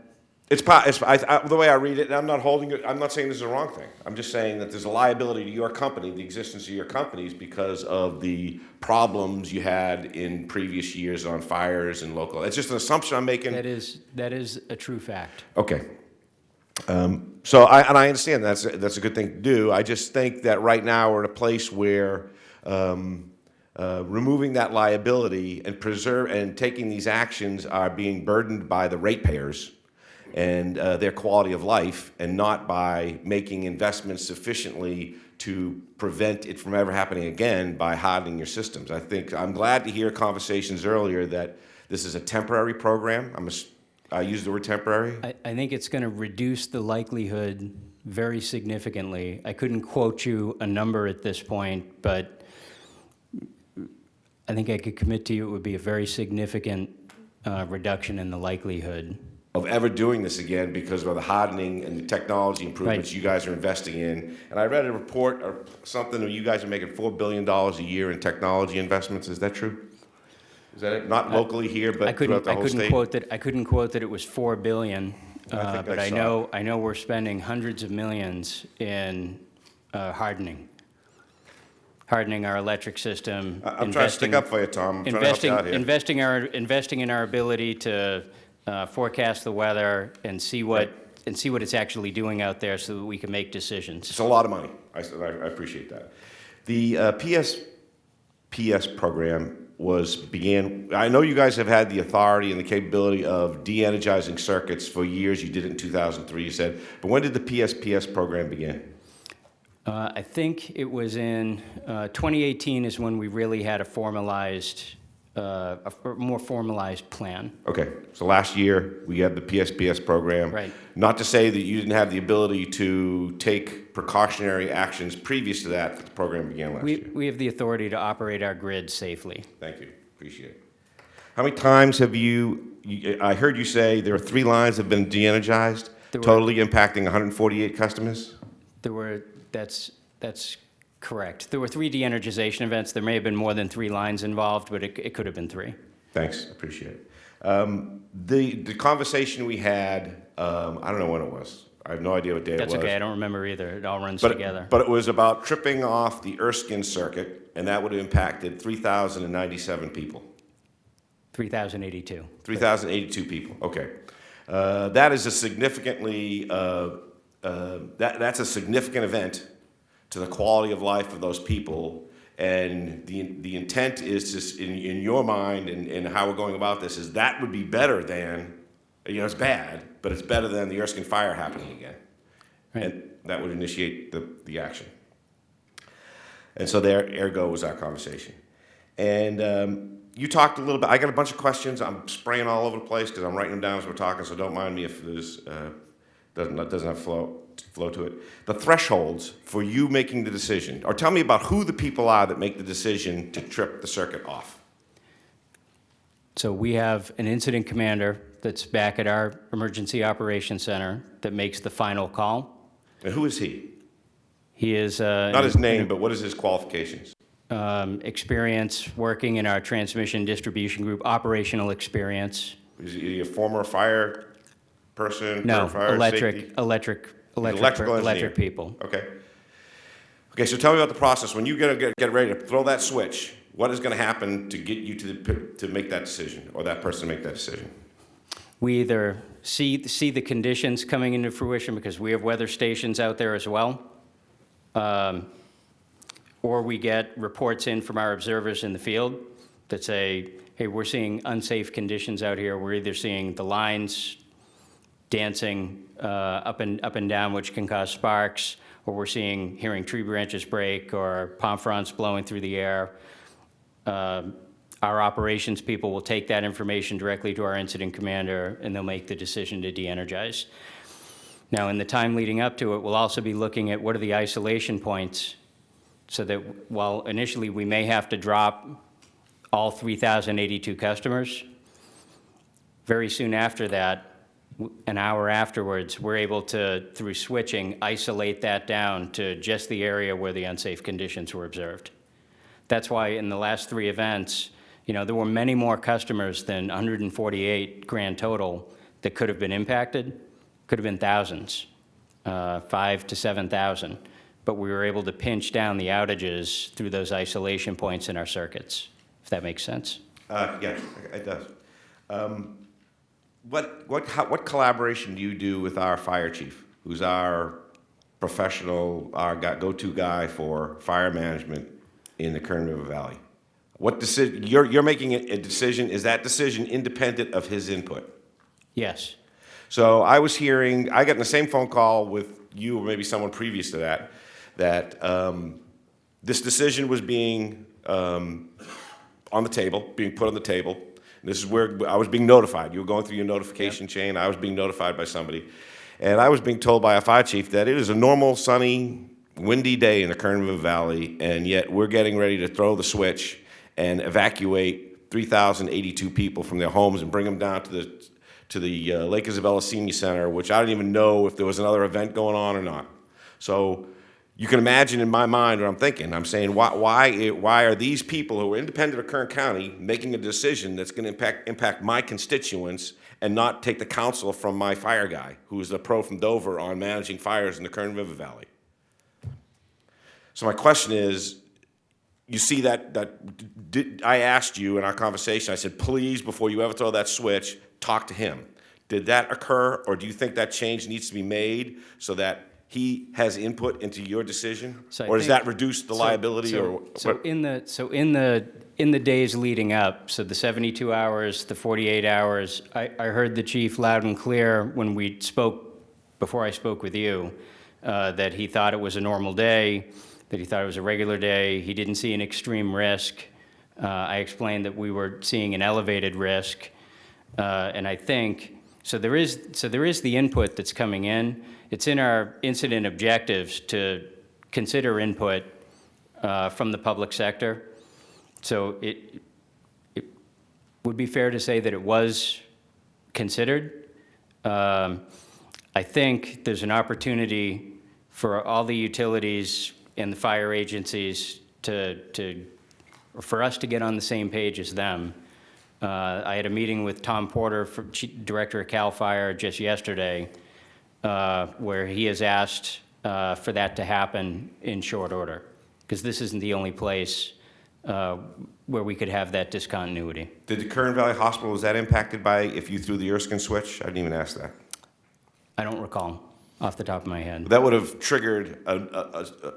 S10: It's, it's I, I, the way I read it, and I'm not holding it. I'm not saying this is a wrong thing. I'm just saying that there's a liability to your company, the existence of your companies, because of the problems you had in previous years on fires and local. It's just an assumption I'm making.
S4: that is, that is a true fact.
S10: Okay. Um, so I, and I understand that's, that's a good thing to do. I just think that right now we're in a place where, um, uh, removing that liability and preserve, and taking these actions are being burdened by the ratepayers and, uh, their quality of life and not by making investments sufficiently to prevent it from ever happening again by hardening your systems. I think, I'm glad to hear conversations earlier that this is a temporary program. I'm, a I use the word temporary.
S4: I, I think it's going to reduce the likelihood very significantly. I couldn't quote you a number at this point, but I think I could commit to you it would be a very significant uh, reduction in the likelihood.
S10: Of ever doing this again because of the hardening and the technology improvements
S4: Right.
S10: you guys are investing in. And I read a report or something that you guys are making $4 billion a year in technology investments. Is that true? Is that it? Not locally here, but throughout
S4: couldn't,
S10: the
S4: I couldn't
S10: state?
S4: quote that, I couldn't quote that it was 4 billion, uh,
S10: think
S4: but
S10: I
S4: I know, I know we're spending hundreds of millions in uh, hardening. Hardening our electric system.
S10: I- I'm trying to stick up for you, Tom. I'm trying to help you
S4: Investing,
S10: out here.
S4: investing our, investing in our ability to uh, forecast the weather and see what, and see what it's actually doing out there so that we can make decisions.
S10: It's a lot of money. I, I appreciate that. The uh, PS, PS program was, began, I know you guys have had the authority and the capability of de-energizing circuits for years. You did it in 2003, you said. But when did the PSPS program begin?
S4: Uh, I think it was in, uh, 2018 is when we really had a formalized, uh, a f- more formalized plan.
S10: Okay, so last year, we had the PSPS program.
S4: Right.
S10: Not to say that you didn't have the ability to take precautionary actions previous to that, but the program began last
S4: We,
S10: year.
S4: we have the authority to operate our grid safely.
S10: Thank you, appreciate it. How many times have you, you- I heard you say there are three lines that have been de-energized,
S4: There were-
S10: totally impacting 148 customers?
S4: There were, that's, that's correct. There were three de-energization events. There may have been more than three lines involved, but it, it could have been three.
S10: Thanks, appreciate it. Um, The, the conversation we had, um, I don't know when it was. I have no idea what day it was.
S4: That's okay, I don't remember either. It all runs
S10: But,
S4: together.
S10: but it was about tripping off the Erskine circuit, and that would have impacted 3,097 people.
S4: 3,082.
S10: 3,082 people, okay. Uh, That is a significantly, uh, uh, that, that's a significant event to the quality of life of those people. And the, the intent is s- in, in your mind and, and how we're going about this, is that would be better than, you know, it's bad, but it's better than the Erskine fire happening again.
S4: Right.
S10: And that would initiate the, the action. And so there, ergo was our conversation. And um, you talked a little bit, I got a bunch of questions, I'm spraying all over the place because I'm writing them down as we're talking, so don't mind me if there's, uh, doesn't, doesn't have flow, flow to it. The thresholds for you making the decision, or tell me about who the people are that make the decision to trip the circuit off.
S4: So we have an incident commander that's back at our Emergency Operations Center that makes the final call.
S10: And who is he?
S4: He is, uh,
S10: Not his name, but what is his qualifications?
S4: um, experience working in our transmission distribution group, operational experience.
S10: Is he a former fire person?
S4: No, electric,
S10: safety?
S4: electric, electric,
S10: electrical
S4: electric
S10: engineer.
S4: people.
S10: Okay. Okay, so tell me about the process. When you get, get, get ready to throw that switch, what is going to happen to get you to, the, to make that decision or that person to make that decision?
S4: We either see, see the conditions coming into fruition because we have weather stations out there as well. um, Or we get reports in from our observers in the field that say, hey, we're seeing unsafe conditions out here. We're either seeing the lines dancing uh, up and, up and down, which can cause sparks, or we're seeing, hearing tree branches break, or palm fronds blowing through the air. Um, Our operations people will take that information directly to our incident commander, and they'll make the decision to de-energize. Now, in the time leading up to it, we'll also be looking at what are the isolation points so that while initially we may have to drop all 3,082 customers, very soon after that, an hour afterwards, we're able to, through switching, isolate that down to just the area where the unsafe conditions were observed. That's why in the last three events, you know, there were many more customers than 148 grand total that could have been impacted, could have been thousands, uh, five to 7,000. But we were able to pinch down the outages through those isolation points in our circuits, if that makes sense.
S10: Uh, yeah, it does. Um, What, what, how- what collaboration do you do with our fire chief, who's our professional, our go-to guy for fire management in the Kern River Valley? What decision, you're, you're making a decision, is that decision independent of his input?
S4: Yes.
S10: So I was hearing, I got in the same phone call with you or maybe someone previous to that, that um, this decision was being um, on the table, being put on the table. This is where I was being notified. You were going through your notification chain. I was being notified by somebody. And I was being told by a fire chief that it is a normal, sunny, windy day in the Kern River Valley, and yet we're getting ready to throw the switch and evacuate 3,082 people from their homes and bring them down to the, to the uh, Lake Isabella Senior Center, which I didn't even know if there was another event going on or not. So you can imagine in my mind what I'm thinking. I'm saying, why, why, eh, why are these people who are independent of Kern County making a decision that's going to impact, impact my constituents and not take the counsel from my fire guy, who is a pro from Dover on managing fires in the Kern River Valley? So my question is, you see that, that, did, I asked you in our conversation, I said, please, before you ever throw that switch, talk to him. Did that occur, or do you think that change needs to be made so that he has input into your decision?
S4: So
S10: Or does that reduce the
S4: So-
S10: liability,
S4: so-
S10: or?
S4: So
S10: what-
S4: in the, so in the, in the days leading up, so the 72 hours, the 48 hours, I, I heard the chief loud and clear when we spoke, before I spoke with you, uh, that he thought it was a normal day, that he thought it was a regular day, he didn't see an extreme risk. Uh, I explained that we were seeing an elevated risk. Uh, And I think, so there is, so there is the input that's coming in. It's in our incident objectives to consider input uh, from the public sector. So it, it would be fair to say that it was considered. Um, I think there's an opportunity for all the utilities and the fire agencies to, to, for us to get on the same page as them. Uh, I had a meeting with Tom Porter, Director of CAL FIRE, just yesterday, uh, where he has asked uh, for that to happen in short order, because this isn't the only place uh, where we could have that discontinuity.
S10: Did the Kern Valley Hospital, was that impacted by if you threw the Erskine switch? I didn't even ask that.
S4: I don't recall off the top of my head.
S10: That would have triggered a, a, a,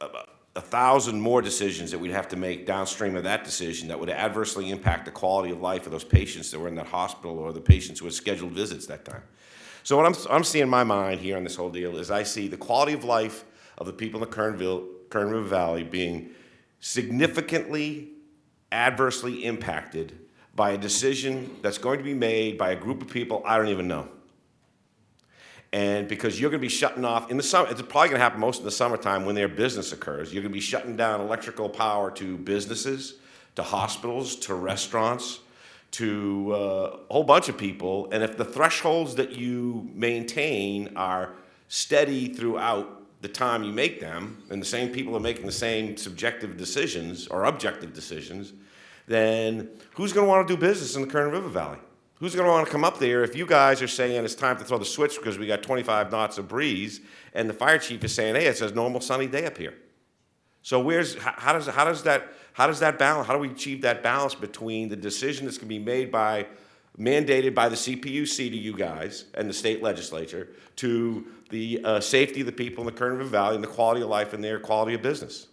S10: a, a thousand more decisions that we'd have to make downstream of that decision that would adversely impact the quality of life of those patients that were in that hospital or the patients who had scheduled visits that time. So what I'm, I'm seeing in my mind here on this whole deal is I see the quality of life of the people in the Kernville, Kern River Valley being significantly adversely impacted by a decision that's going to be made by a group of people I don't even know. And because you're going to be shutting off in the summer, it's probably going to happen most in the summertime when their business occurs. You're going to be shutting down electrical power to businesses, to hospitals, to restaurants, to uh, a whole bunch of people. And if the thresholds that you maintain are steady throughout the time you make them, and the same people are making the same subjective decisions or objective decisions, then who's going to want to do business in the Kern River Valley? Who's going to want to come up there if you guys are saying it's time to throw the switch because we got 25 knots of breeze, and the fire chief is saying, hey, it's a normal sunny day up here? So where's how, does how does that how does that balance? How do we achieve that balance between the decision that's going to be made by mandated by the CPUC to you guys and the state legislature to the uh, safety of the people in the Kern River Valley and the quality of life and their quality of business?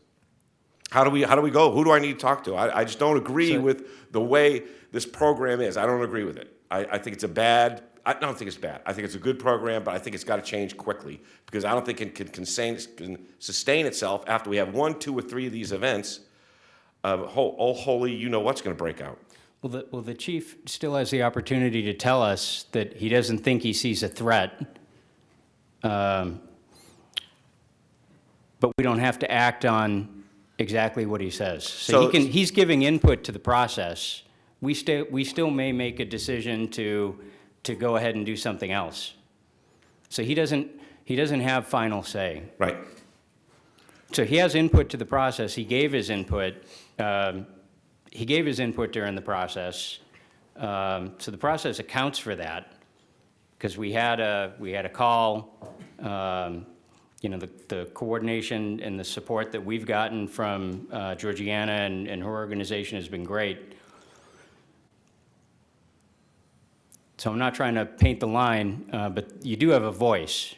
S10: How do we how do we go? Who do I need to talk to? I, I just don't agree with the way this program is. I don't agree with it. I, I think it's a bad. I don't think it's bad. I think it's a good program, but I think it's got to change quickly because I don't think it can, can sustain itself after we have one, two, or three of these events. Uh, oh, holy, you know what's going to break out.
S4: Well, the, well, the chief still has the opportunity to tell us that he doesn't think he sees a threat. Um, But we don't have to act on exactly what he says. So
S10: So-
S4: he can, he's giving input to the process. We still, we still may make a decision to, to go ahead and do something else. So he doesn't, he doesn't have final say.
S10: Right.
S4: So he has input to the process. He gave his input. Um, He gave his input during the process. Um, So the process accounts for that, because we had a, we had a call, um, you know, the the coordination and the support that we've gotten from uh, Georgiana and and her organization has been great. So I'm not trying to paint the line, uh, but you do have a voice.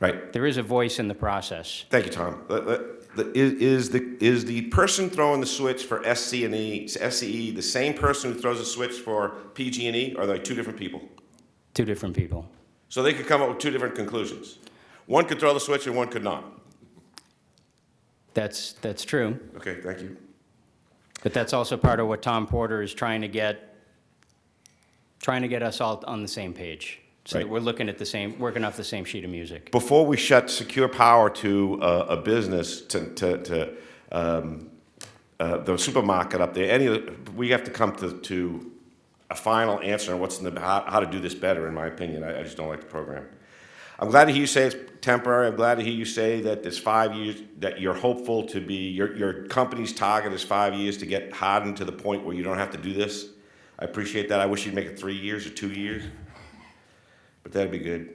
S10: Right.
S4: There is a voice in the process.
S10: Thank you, Tom. The- the- the- Is is the, is the person throwing the switch for SC and E, SCE, the same person who throws a switch for PG and E, or are they two different people?
S4: Two different people.
S10: So they could come up with two different conclusions. One could throw the switch and one could not.
S4: That's, that's true.
S10: Okay, thank you.
S4: But that's also part of what Tom Porter is trying to get, trying to get us all on the same page. So that
S10: Right.
S4: we're looking at the same, working off the same sheet of music.
S10: Before we shut secure power to a, a business, to, to, to um, uh, the supermarket up there, any, of the- we have to come to, to a final answer on what's in the, how, how to do this better, in my opinion. I, I just don't like the program. I'm glad to hear you say it's temporary. I'm glad to hear you say that it's five years, that you're hopeful to be, your, your company's target is five years to get hardened to the point where you don't have to do this. I appreciate that. I wish you'd make it three years or two years, that'd be good.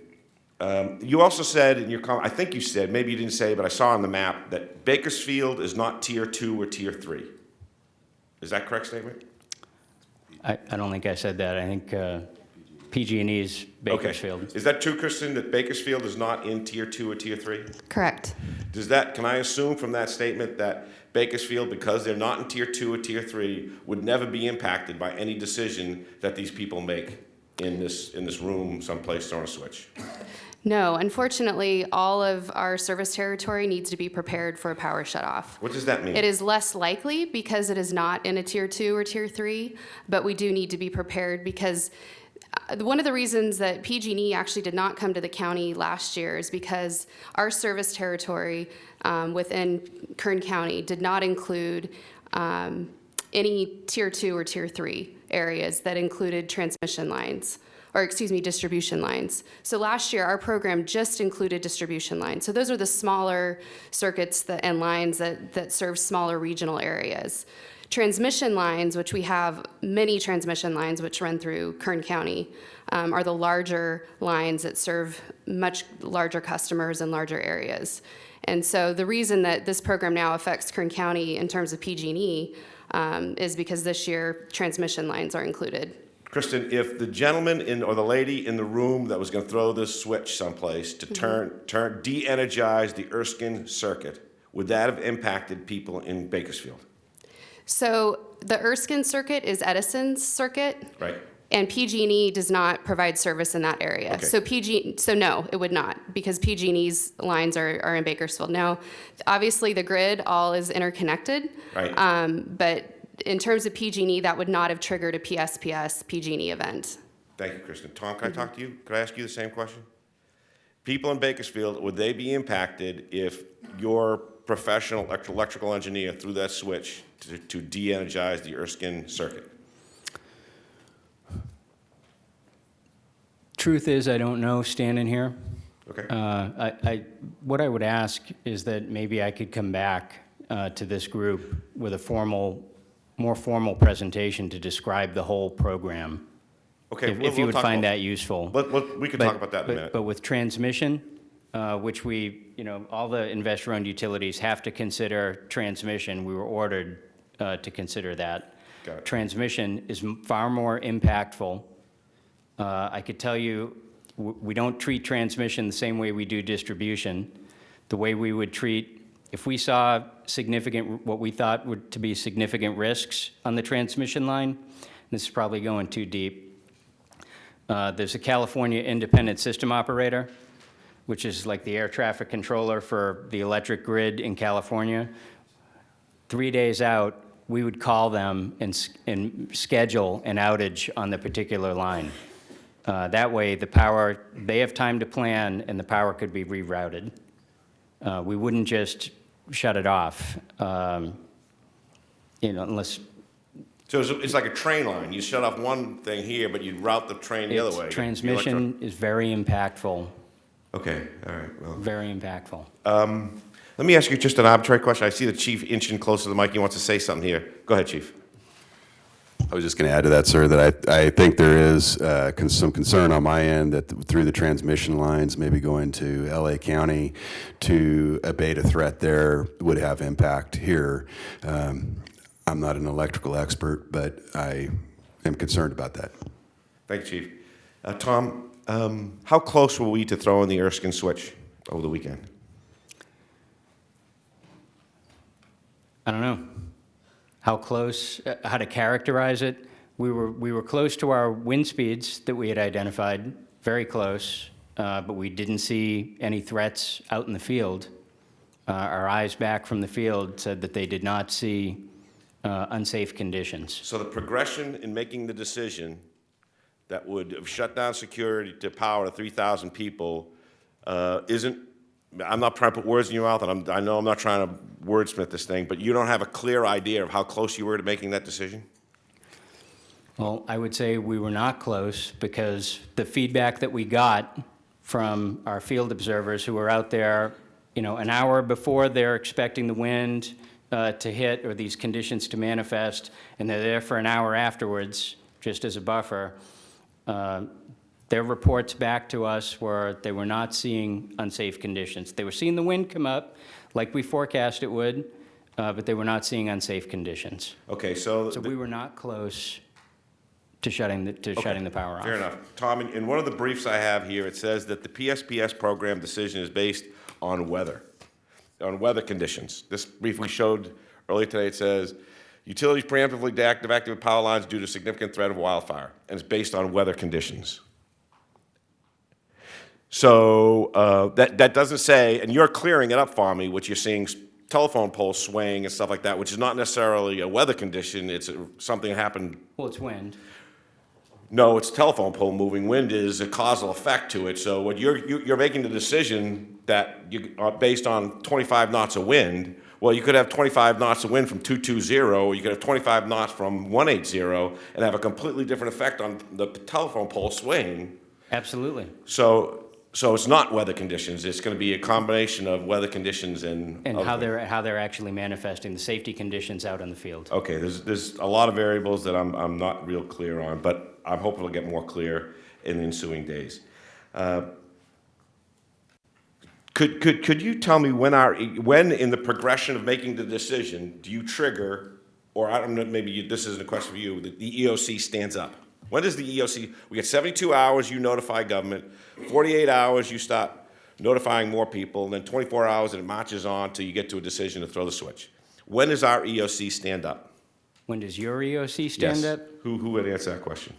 S10: Um, you also said in your comment, I think you said, maybe you didn't say, but I saw on the map, that Bakersfield is not tier two or tier three. Is that correct statement?
S4: I, I don't think I said that. I think uh, PG&E is
S10: Okay.
S4: Bakersfield.
S10: Is that true, Kristen, that Bakersfield is not in tier two or tier three?
S5: Correct.
S10: Does that, can I assume from that statement that Bakersfield, because they're not in tier two or tier three, would never be impacted by any decision that these people make in this, in this room someplace throwing a switch?
S5: No, unfortunately, all of our service territory needs to be prepared for a power shutoff.
S10: What does that mean?
S5: It is less likely because it is not in a tier two or tier three, but we do need to be prepared because uh, one of the reasons that PG&E actually did not come to the county last year is because our service territory um, within Kern County did not include um, any tier two or tier three areas that included transmission lines or excuse me, distribution lines. So last year, our program just included distribution lines. So those are the smaller circuits that, and lines that, that serve smaller regional areas. Transmission lines, which we have many transmission lines which run through Kern County, um, are the larger lines that serve much larger customers in larger areas. And so the reason that this program now affects Kern County in terms of PG&E um, is because this year transmission lines are included.
S10: Kristen, if the gentleman in, or the lady in the room that was gonna throw this switch someplace to turn, turn, de-energize the Erskine circuit, would that have impacted people in Bakersfield?
S5: So the Erskine circuit is Edison's circuit.
S10: Right.
S5: And PG&E does not provide service in that area.
S10: Okay.
S5: So PG, so no, it would not, because PG&E's lines are, are in Bakersfield. Now, obviously, the grid all is interconnected.
S10: Right.
S5: Um, but in terms of PG&E, that would not have triggered a PSPS PG&E event.
S10: Thank you, Kristen. Tom, can I talk to you? Could I ask you the same question? People in Bakersfield, would they be impacted if your professional elect- electrical engineer threw that switch to, to de-energize the Erskine circuit?
S4: Truth is, I don't know standing here.
S10: Okay?
S4: Uh, I, I, what I would ask is that maybe I could come back uh, to this group with a formal, more formal presentation to describe the whole program.
S10: Okay,
S4: If
S10: we'll-
S4: if you
S10: we'll
S4: would find that useful.
S10: Let- let- we can
S4: But-
S10: talk about that in a
S4: but-
S10: minute.
S4: But with transmission, uh, which we, you know, all the investor-owned utilities have to consider transmission. We were ordered uh, to consider that. Transmission is far more impactful. Uh, I could tell you, we don't treat transmission the same way we do distribution. The way we would treat, if we saw significant, what we thought would to be significant risks on the transmission line, this is probably going too deep, uh, There's a California Independent System Operator, which is like the air traffic controller for the electric grid in California. Three days out, we would call them and, and schedule an outage on the particular line. Uh, That way, the power, they have time to plan, and the power could be rerouted. Uh, We wouldn't just shut it off. Um, You know, unless
S10: So it's, it's like a train line. You shut off one thing here, but you route the train the other way.
S4: Transmission is very impactful,
S10: Okay, all right, well.
S4: very impactful.
S10: Let me ask you just an arbitrary question. I see the chief inching closer to the mic. He wants to say something here. Go ahead, chief.
S2: I was just going to add to that, sir, that I, I think there is uh, con- some concern on my end that th- through the transmission lines, maybe going to LA County to abate a threat there would have impact here. Um, I'm not an electrical expert, but I am concerned about that.
S10: Thank you, chief. Uh, Tom, um, how close were we to throwing the Erskine switch over the weekend?
S4: I don't know how close, uh, how to characterize it. We were, we were close to our wind speeds that we had identified, very close, uh, but we didn't see any threats out in the field. Uh, Our eyes back from the field said that they did not see uh, unsafe conditions.
S10: So the progression in making the decision that would have shut down security to power to 3,000 people uh, isn't, I'm not trying to put words in your mouth, and I'm, I know I'm not trying to wordsmith this thing, but you don't have a clear idea of how close you were to making that decision?
S4: Well, I would say we were not close because the feedback that we got from our field observers who were out there, you know, an hour before they're expecting the wind uh, to hit or these conditions to manifest, and they're there for an hour afterwards, just as a buffer, uh, their reports back to us were they were not seeing unsafe conditions. They were seeing the wind come up like we forecast it would, uh, but they were not seeing unsafe conditions.
S10: Okay, so.
S4: So we were not close to shutting the, to shutting the power off.
S10: Fair enough. Tom, in- in one of the briefs I have here, it says that the PSPS program decision is based on weather, on weather conditions. This brief we showed earlier today, it says, utilities preemptively deactivate active power lines due to significant threat of wildfire, and it's based on weather conditions. So uh, that, that doesn't say, and you're clearing it up for me, which you're seeing telephone poles swaying and stuff like that, which is not necessarily a weather condition, it's a- something that happened
S4: Well, it's wind.
S10: no, it's telephone pole moving. Wind is a causal effect to it. So what you're, you- you're making the decision that you are based on 25 knots of wind. Well, you could have 25 knots of wind from 220, or you could have 25 knots from 180 and have a completely different effect on the telephone pole swaying.
S4: Absolutely.
S10: So, so it's not weather conditions. It's going to be a combination of weather conditions and.
S4: And how they're, how they're actually manifesting the safety conditions out in the field.
S10: Okay, there's, there's a lot of variables that I'm, I'm not real clear on, but I'm hoping to get more clear in the ensuing days. Uh, Could, could, could you tell me when our, when in the progression of making the decision, do you trigger, or I don't know, maybe you- this isn't a question for you, that the EOC stands up? When does the EOC, we get 72 hours, you notify government, 48 hours, you start notifying more people, and then 24 hours, and it marches on till you get to a decision to throw the switch. When does our EOC stand up?
S4: When does your EOC stand
S10: Yes.
S4: up?
S10: Who, who would answer that question?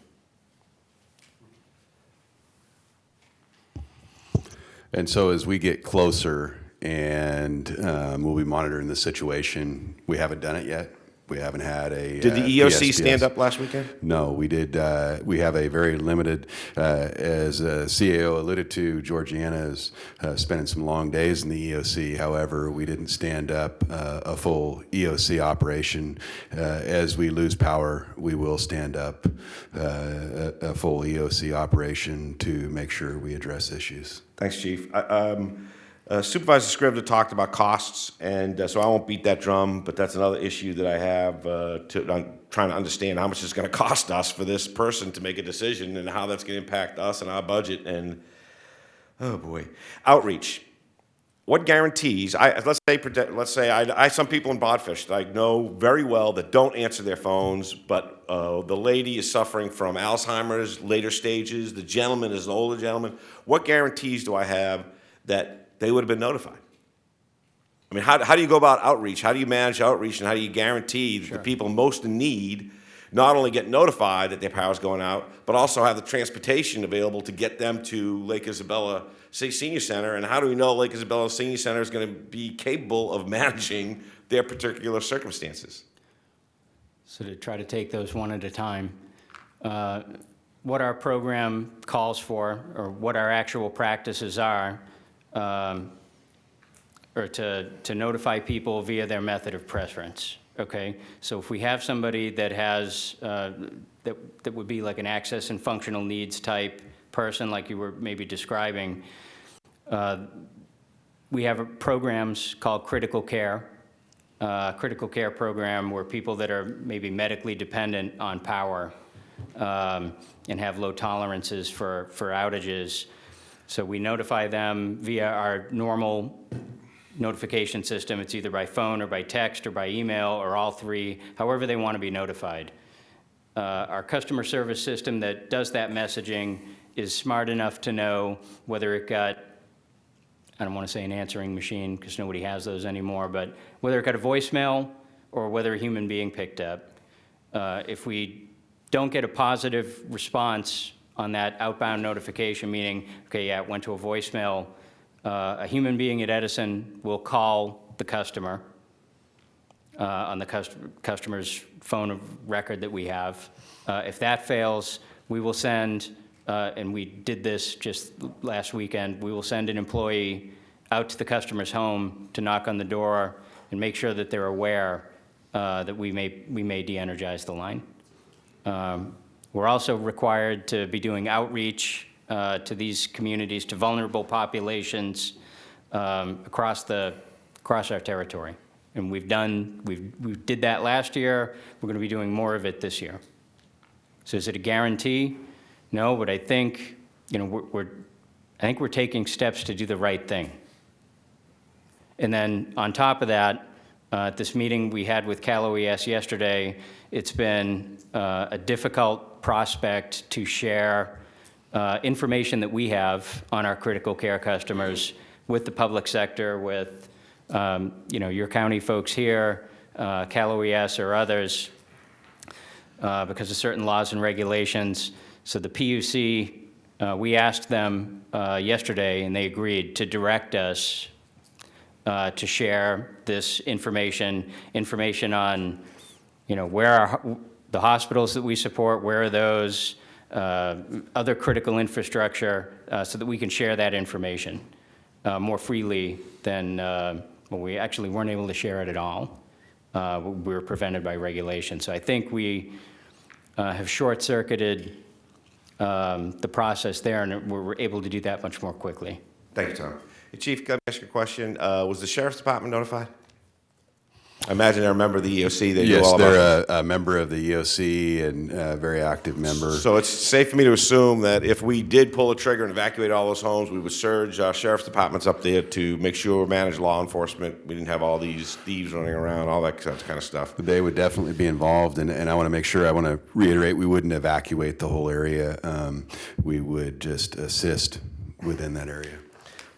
S2: And so as we get closer and um, we'll be monitoring the situation, we haven't done it yet. We haven't had a.
S10: Did the
S2: uh,
S10: EOC stand up last weekend?
S2: No, we did, uh, we have a very limited, uh, as uh, CAO alluded to, Georgiana is uh, spending some long days in the EOC. However, we didn't stand up uh, a full EOC operation. Uh, As we lose power, we will stand up uh, a a full EOC operation to make sure we address issues.
S10: Thanks, Chief. I- um, uh, Supervisor Scrivner talked about costs, and uh, so I won't beat that drum, but that's another issue that I have uh, to, I'm trying to understand how much it's going to cost us for this person to make a decision and how that's going to impact us and our budget and, oh boy. Outreach. What guarantees, I, let's say, let's say, I, I, some people in Bodfish that I know very well that don't answer their phones, but uh, the lady is suffering from Alzheimer's later stages, the gentleman is an older gentleman. What guarantees do I have that they would have been notified? I mean, how, how do you go about outreach? How do you manage outreach and how do you guarantee that the people most in need not only get notified that their power's going out, but also have the transportation available to get them to Lake Isabella say, Senior Center? And how do we know Lake Isabella Senior Center is going to be capable of managing their particular circumstances?
S4: So to try to take those one at a time, uh, what our program calls for, or what our actual practices are, um, or to, to notify people via their method of preference, okay? So if we have somebody that has, uh, that, that would be like an access and functional needs type person, like you were maybe describing, uh, we have programs called critical care, uh, critical care program where people that are maybe medically dependent on power um, and have low tolerances for, for outages. So we notify them via our normal notification system. It's either by phone or by text or by email or all three, however they want to be notified. Uh, Our customer service system that does that messaging is smart enough to know whether it got I don't want to say an answering machine because nobody has those anymore, but whether it got a voicemail or whether a human being picked up. Uh, If we don't get a positive response on that outbound notification, meaning, okay, yeah, it went to a voicemail, uh, a human being at Edison will call the customer uh, on the cust- customer's phone of record that we have. Uh, If that fails, we will send, uh, and we did this just last weekend, we will send an employee out to the customer's home to knock on the door and make sure that they're aware uh, that we may, we may de-energize the line. Um, We're also required to be doing outreach uh, to these communities, to vulnerable populations um, across the, across our territory. And we've done, we've, we did that last year. We're going to be doing more of it this year. So is it a guarantee? No, but I think, you know, we're, we're, I think we're taking steps to do the right thing. And then on top of that, uh, at this meeting we had with Cal OES yesterday, it's been uh, a difficult prospect to share uh, information that we have on our critical care customers with the public sector, with, um, you know, your county folks here, uh, Cal OES or others, uh, because of certain laws and regulations. So the PUC, uh, we asked them uh, yesterday, and they agreed to direct us uh, to share this information, information on, you know, where are the hospitals that we support, where are those, uh, other critical infrastructure, uh, so that we can share that information uh, more freely than, uh, well, we actually weren't able to share it at all. Uh, We were prevented by regulation. So I think we uh, have short-circuited um, the process there, and we're able to do that much more quickly.
S10: Thank you, Tom. Chief, can I ask you a question? Was the sheriff's department notified? I imagine they're a member of the EOC, they know
S11: Yes,
S10: all
S11: they're a, a member of the EOC and a very active member.
S10: So it's safe for me to assume that if we did pull a trigger and evacuate all those homes, we would surge our sheriff's departments up there to make sure we manage law enforcement. We didn't have all these thieves running around, all that kind of stuff.
S11: They would definitely be involved, and, and I want to make sure, I want to reiterate, we wouldn't evacuate the whole area. Um, We would just assist within that area.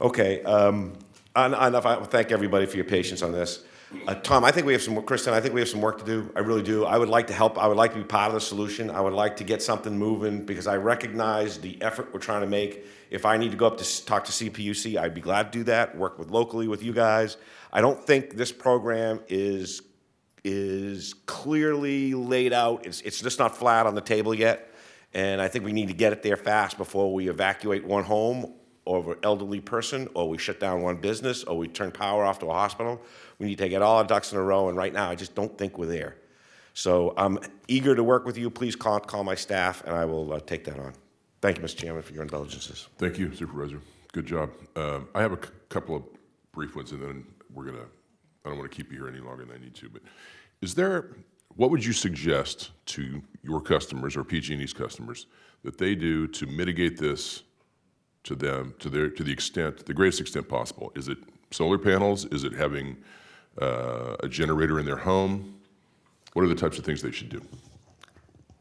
S10: Okay, um, en- enough, I thank everybody for your patience on this. Uh, Tom, I think we have some, Kristen, I think we have some work to do, I really do. I would like to help, I would like to be part of the solution, I would like to get something moving, because I recognize the effort we're trying to make. If I need to go up to talk to CPUC, I'd be glad to do that, work with locally with you guys. I don't think this program is, is clearly laid out, it's, it's just not flat on the table yet. And I think we need to get it there fast before we evacuate one home an elderly person, or we shut down one business, or we turn power off to a hospital. We need to get all our ducks in a row, and right now, I just don't think we're there. So I'm eager to work with you. Please call, call my staff, and I will uh, take that on. Thank you, Mr. Chairman, for your indulgences.
S1: Thank you, Supervisor. Good job. Um, I have a couple of brief ones, and then we're gonna, I don't want to keep you here any longer than I need to, but is there, what would you suggest to your customers or PG&E's customers that they do to mitigate this to them, to their, to the extent, the greatest extent possible? Is it solar panels? Is it having uh, a generator in their home? What are the types of things they should do?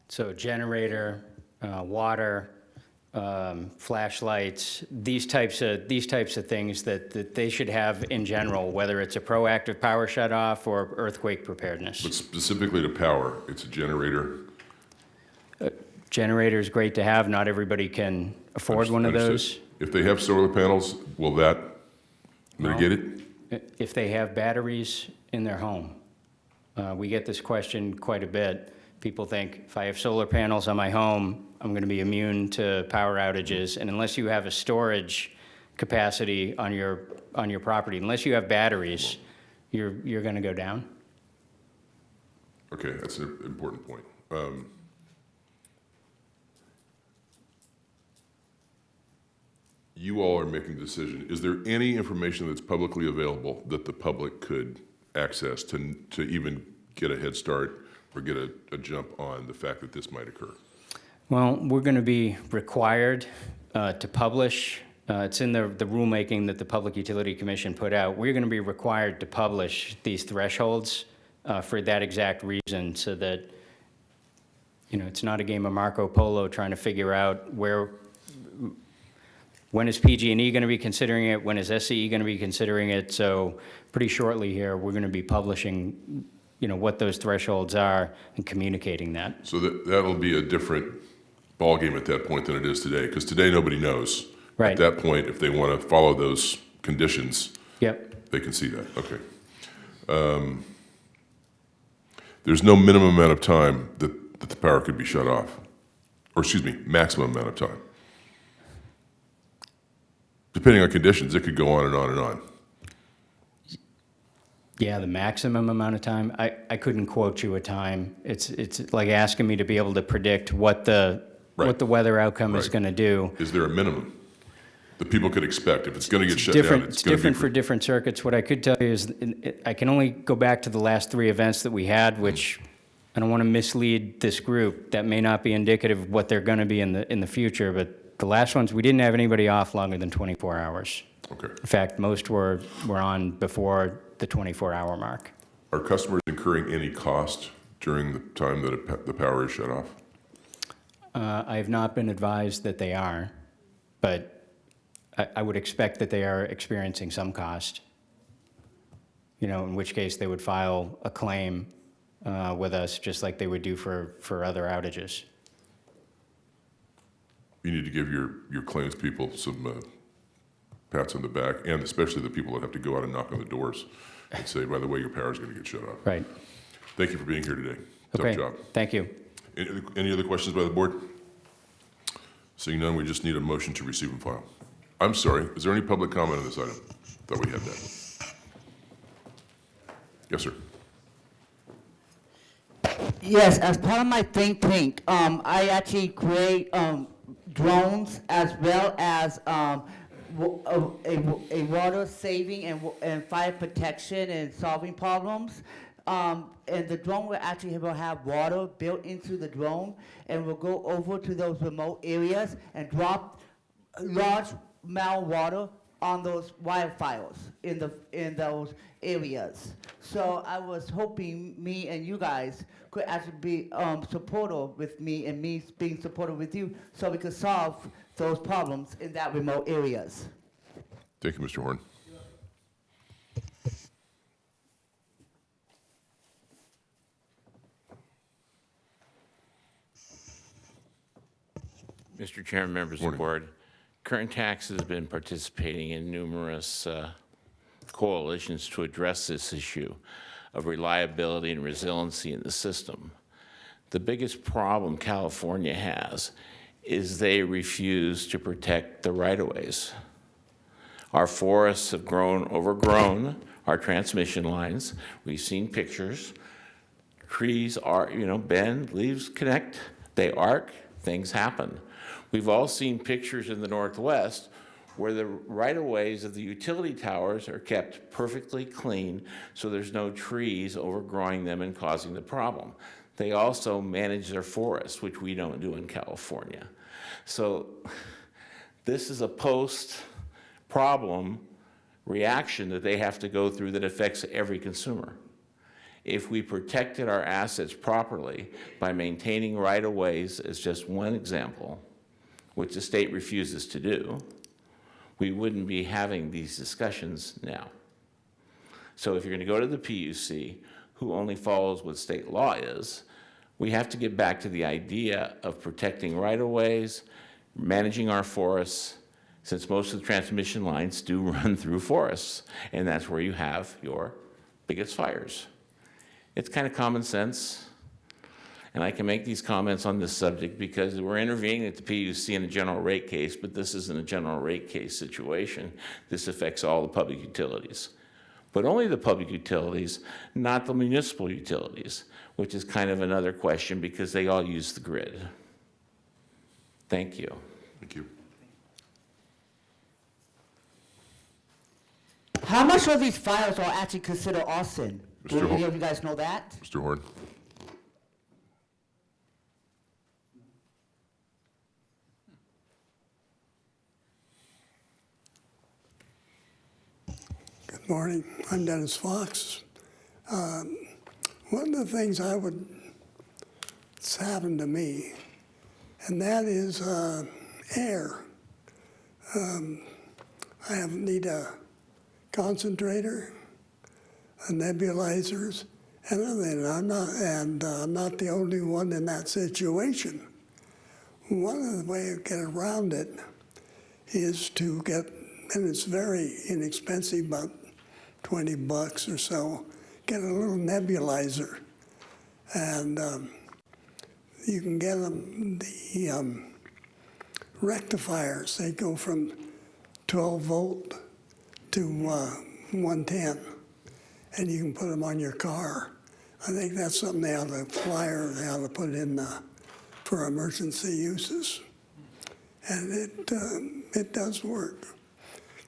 S4: So generator, uh, water, um, flashlights, these types of, these types of things that, that they should have in general, whether it's a proactive power shutoff or earthquake preparedness.
S1: But specifically to power, it's a generator.
S4: Generator is great to have, not everybody can afford one of those.
S1: If they have solar panels, will that mitigate it?
S4: If they have batteries in their home. Uh, We get this question quite a bit. People think, if I have solar panels on my home, I'm going to be immune to power outages. And unless you have a storage capacity on your, on your property. Unless you have batteries, you're, you're going to go down.
S1: Okay, that's an important point. Um, You all are making a decision. Is there any information that's publicly available that the public could access to, to even get a head start or get a, a jump on the fact that this might occur?
S4: Well, we're going to be required uh, to publish, uh, it's in the the rulemaking that the Public Utility Commission put out, we're going to be required to publish these thresholds uh, for that exact reason, so that, you know, it's not a game of Marco Polo trying to figure out where, when is PG&E going to be considering it, when is SCE going to be considering it? So pretty shortly here, we're going to be publishing, you know, what those thresholds are and communicating that.
S1: So that, that'll be a different ballgame at that point than it is today, because today nobody knows.
S4: Right.
S1: At that point, if they want to follow those conditions,
S4: Yep.
S1: they can see that, okay. Um, There's no minimum amount of time that, that the power could be shut off, or excuse me, maximum amount of time. Depending on conditions, it could go on and on and on.
S4: Yeah, the maximum amount of time, I, I couldn't quote you a time. It's, it's like asking me to be able to predict what the,
S1: Right.
S4: what the weather outcome is going to do.
S1: Is there a minimum that people could expect? If it's going to get shut down,
S4: Different,
S1: it's
S4: it's
S1: be.
S4: different for different circuits. What I could tell you is, I can only go back to the last three events that we had, mm-hmm. which I don't want to mislead this group. That may not be indicative of what they're going to be in the, in the future, but the last ones, we didn't have anybody off longer than 24 hours.
S1: Okay.
S4: In fact, most were, were on before the 24-hour mark.
S1: Are customers incurring any cost during the time that it- the power is shut off?
S4: Uh, I have not been advised that they are, but I, I would expect that they are experiencing some cost. You know, in which case they would file a claim uh, with us, just like they would do for, for other outages.
S1: You need to give your, your claims people some uh, pats on the back, and especially the people that have to go out and knock on the doors and say, by the way, your power is going to get shut off.
S4: Right.
S1: Thank you for being here today. Tough
S4: Okay.
S1: job.
S4: Thank you.
S1: Any other- Any other questions by the board? Seeing none, we just need a motion to receive and file. I'm sorry, is there any public comment on this item? Thought we had that. Yes, sir.
S12: Yes, as part of my think tank, um, I actually create um, drones as well as um, a, a, water saving and, and fire protection and solving problems. Um, and the drone will actually will have water built into the drone and will go over to those remote areas and drop large amount of water on those wildfires in the in those areas. So I was hoping me and you guys could actually be um, supportive with me and me being supportive with you, so we could solve those problems in that remote areas.
S1: Thank you, Mr. Horn.
S13: Mr. Chairman, members of the board, Kern Tax has been participating in numerous uh, coalitions to address this issue of reliability and resiliency in the system. The biggest problem California has is they refuse to protect the right-of-ways. Our forests have grown, overgrown our transmission lines. We've seen pictures. Trees are, you know, bend, leaves connect, they arc, things happen. We've all seen pictures in the Northwest where the right-of-ways of the utility towers are kept perfectly clean, so there's no trees overgrowing them and causing the problem. They also manage their forests, which we don't do in California. So this is a post-problem reaction that they have to go through that affects every consumer. If we protected our assets properly by maintaining right-of-ways as just one example, which the state refuses to do, we wouldn't be having these discussions now. So if you're going to go to the PUC, who only follows what state law is, we have to get back to the idea of protecting right-of-ways, managing our forests, since most of the transmission lines do run through forests, and that's where you have your biggest fires. It's kind of common sense. And I can make these comments on this subject because we're intervening at the PUC in a general rate case, but this isn't a general rate case situation. This affects all the public utilities. But only the public utilities, not the municipal utilities, which is kind of another question because they all use the grid. Thank you.
S1: Thank you.
S12: How much of these fires are actually considered arson? Do
S1: Mr. Hol-
S12: any of you guys know that?
S1: Mr. Horn?
S14: Morning. I'm Dennis Fox. Um, One of the things I would, it's happened to me, and that is uh, air. Um, I have, need a concentrator, a nebulizers, and. I'm not, and uh, I'm not the only one in that situation. One of the ways to get around it is to get, and it's very inexpensive, about 20 bucks or so, get a little nebulizer. And um, you can get them, the um, rectifiers, they go from 12 volt to uh, 110, and you can put them on your car. I think that's something they ought to flyer, they ought to put in uh, for emergency uses. And it, um, it does work.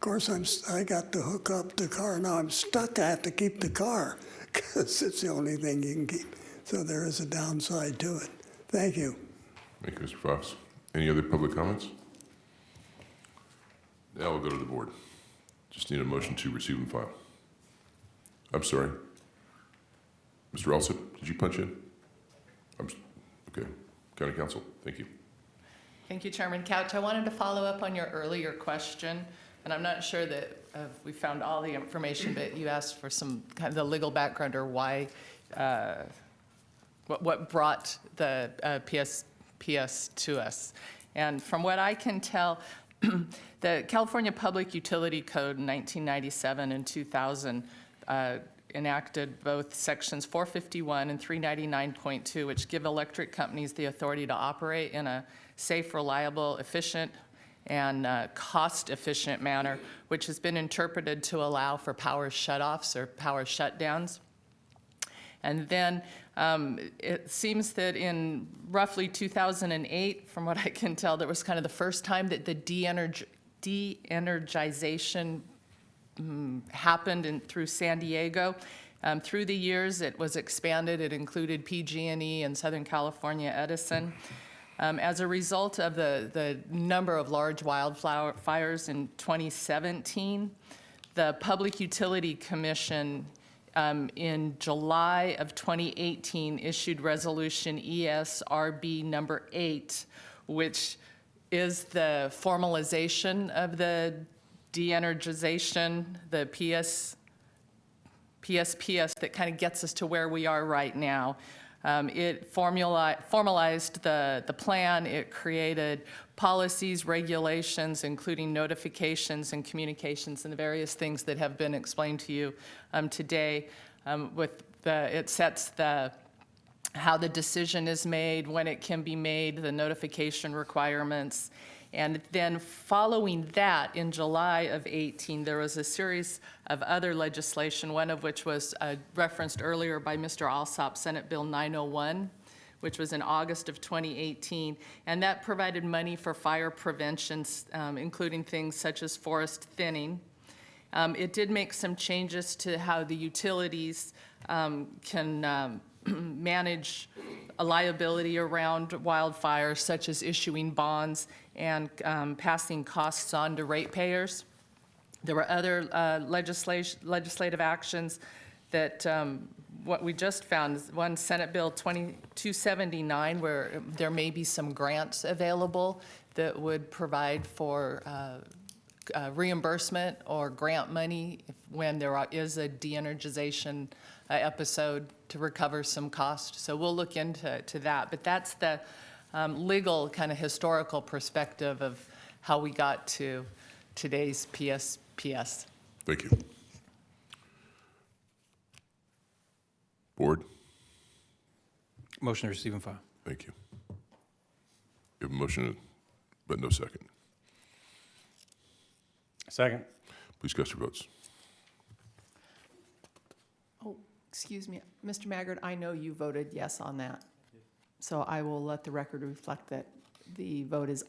S14: Of course, I'm, I got to hook up the car. Now I'm stuck. I have to keep the car because it's the only thing you can keep. So there is a downside to it. Thank you.
S1: Thank you, Mr. Fox. Any other public comments? Now we'll go to the board. Just need a motion to receive and file. I'm sorry. Mr. Alsop, did you punch in? I'm, okay. County Counsel, thank you.
S15: Thank you, Chairman Couch. I wanted to follow up on your earlier question, and I'm not sure that uh, we found all the information, but you asked for some kind of the legal background or why, uh, what, what brought the uh, PS, PS to us. And from what I can tell, the California Public Utility Code in 1997 and 2000 uh, enacted both sections 451 and 399.2, which give electric companies the authority to operate in a safe, reliable, efficient, and uh, cost-efficient manner, which has been interpreted to allow for power shutoffs or power shutdowns. And then um, it seems that in roughly 2008, from what I can tell, that was kind of the first time that the de-energ- de-energization mm, happened in, through San Diego. Um, through the years, it was expanded. It included PG&E and Southern California Edison. Um, as a result of the, the number of large wildflower fires in 2017, the Public Utility Commission um, in July of 2018 issued Resolution ESRB number eight, which is the formalization of the de-energization, the PS, PSPS that kind of gets us to where we are right now. Um, It formula, formalized the, the plan, it created policies, regulations, including notifications and communications and the various things that have been explained to you um, today. Um, With the, it sets the, how the decision is made, when it can be made, the notification requirements. And then following that, in July of 18, there was a series of other legislation, one of which was uh, referenced earlier by Mr. Alsop, Senate Bill 901, which was in August of 2018. And that provided money for fire prevention, um, including things such as forest thinning. Um, It did make some changes to how the utilities um, can um, manage a liability around wildfires, such as issuing bonds and um, passing costs on to ratepayers. There were other uh, legislation, legislative actions that, um, what we just found, is one Senate Bill 2279, where there may be some grants available that would provide for uh, uh, reimbursement or grant money if- when there are- is a de-energization episode to recover some cost. So we'll look into to that. But that's the um, legal, kind of historical perspective of how we got to today's PSPS.
S1: Thank you. Board?
S7: Motion to receive and file.
S1: Thank you. You have a motion, but no second.
S8: Second.
S1: Please cast your votes.
S16: Oh, excuse me, Mr. Maggard, I know you voted yes on that. So I will let the record reflect that the vote is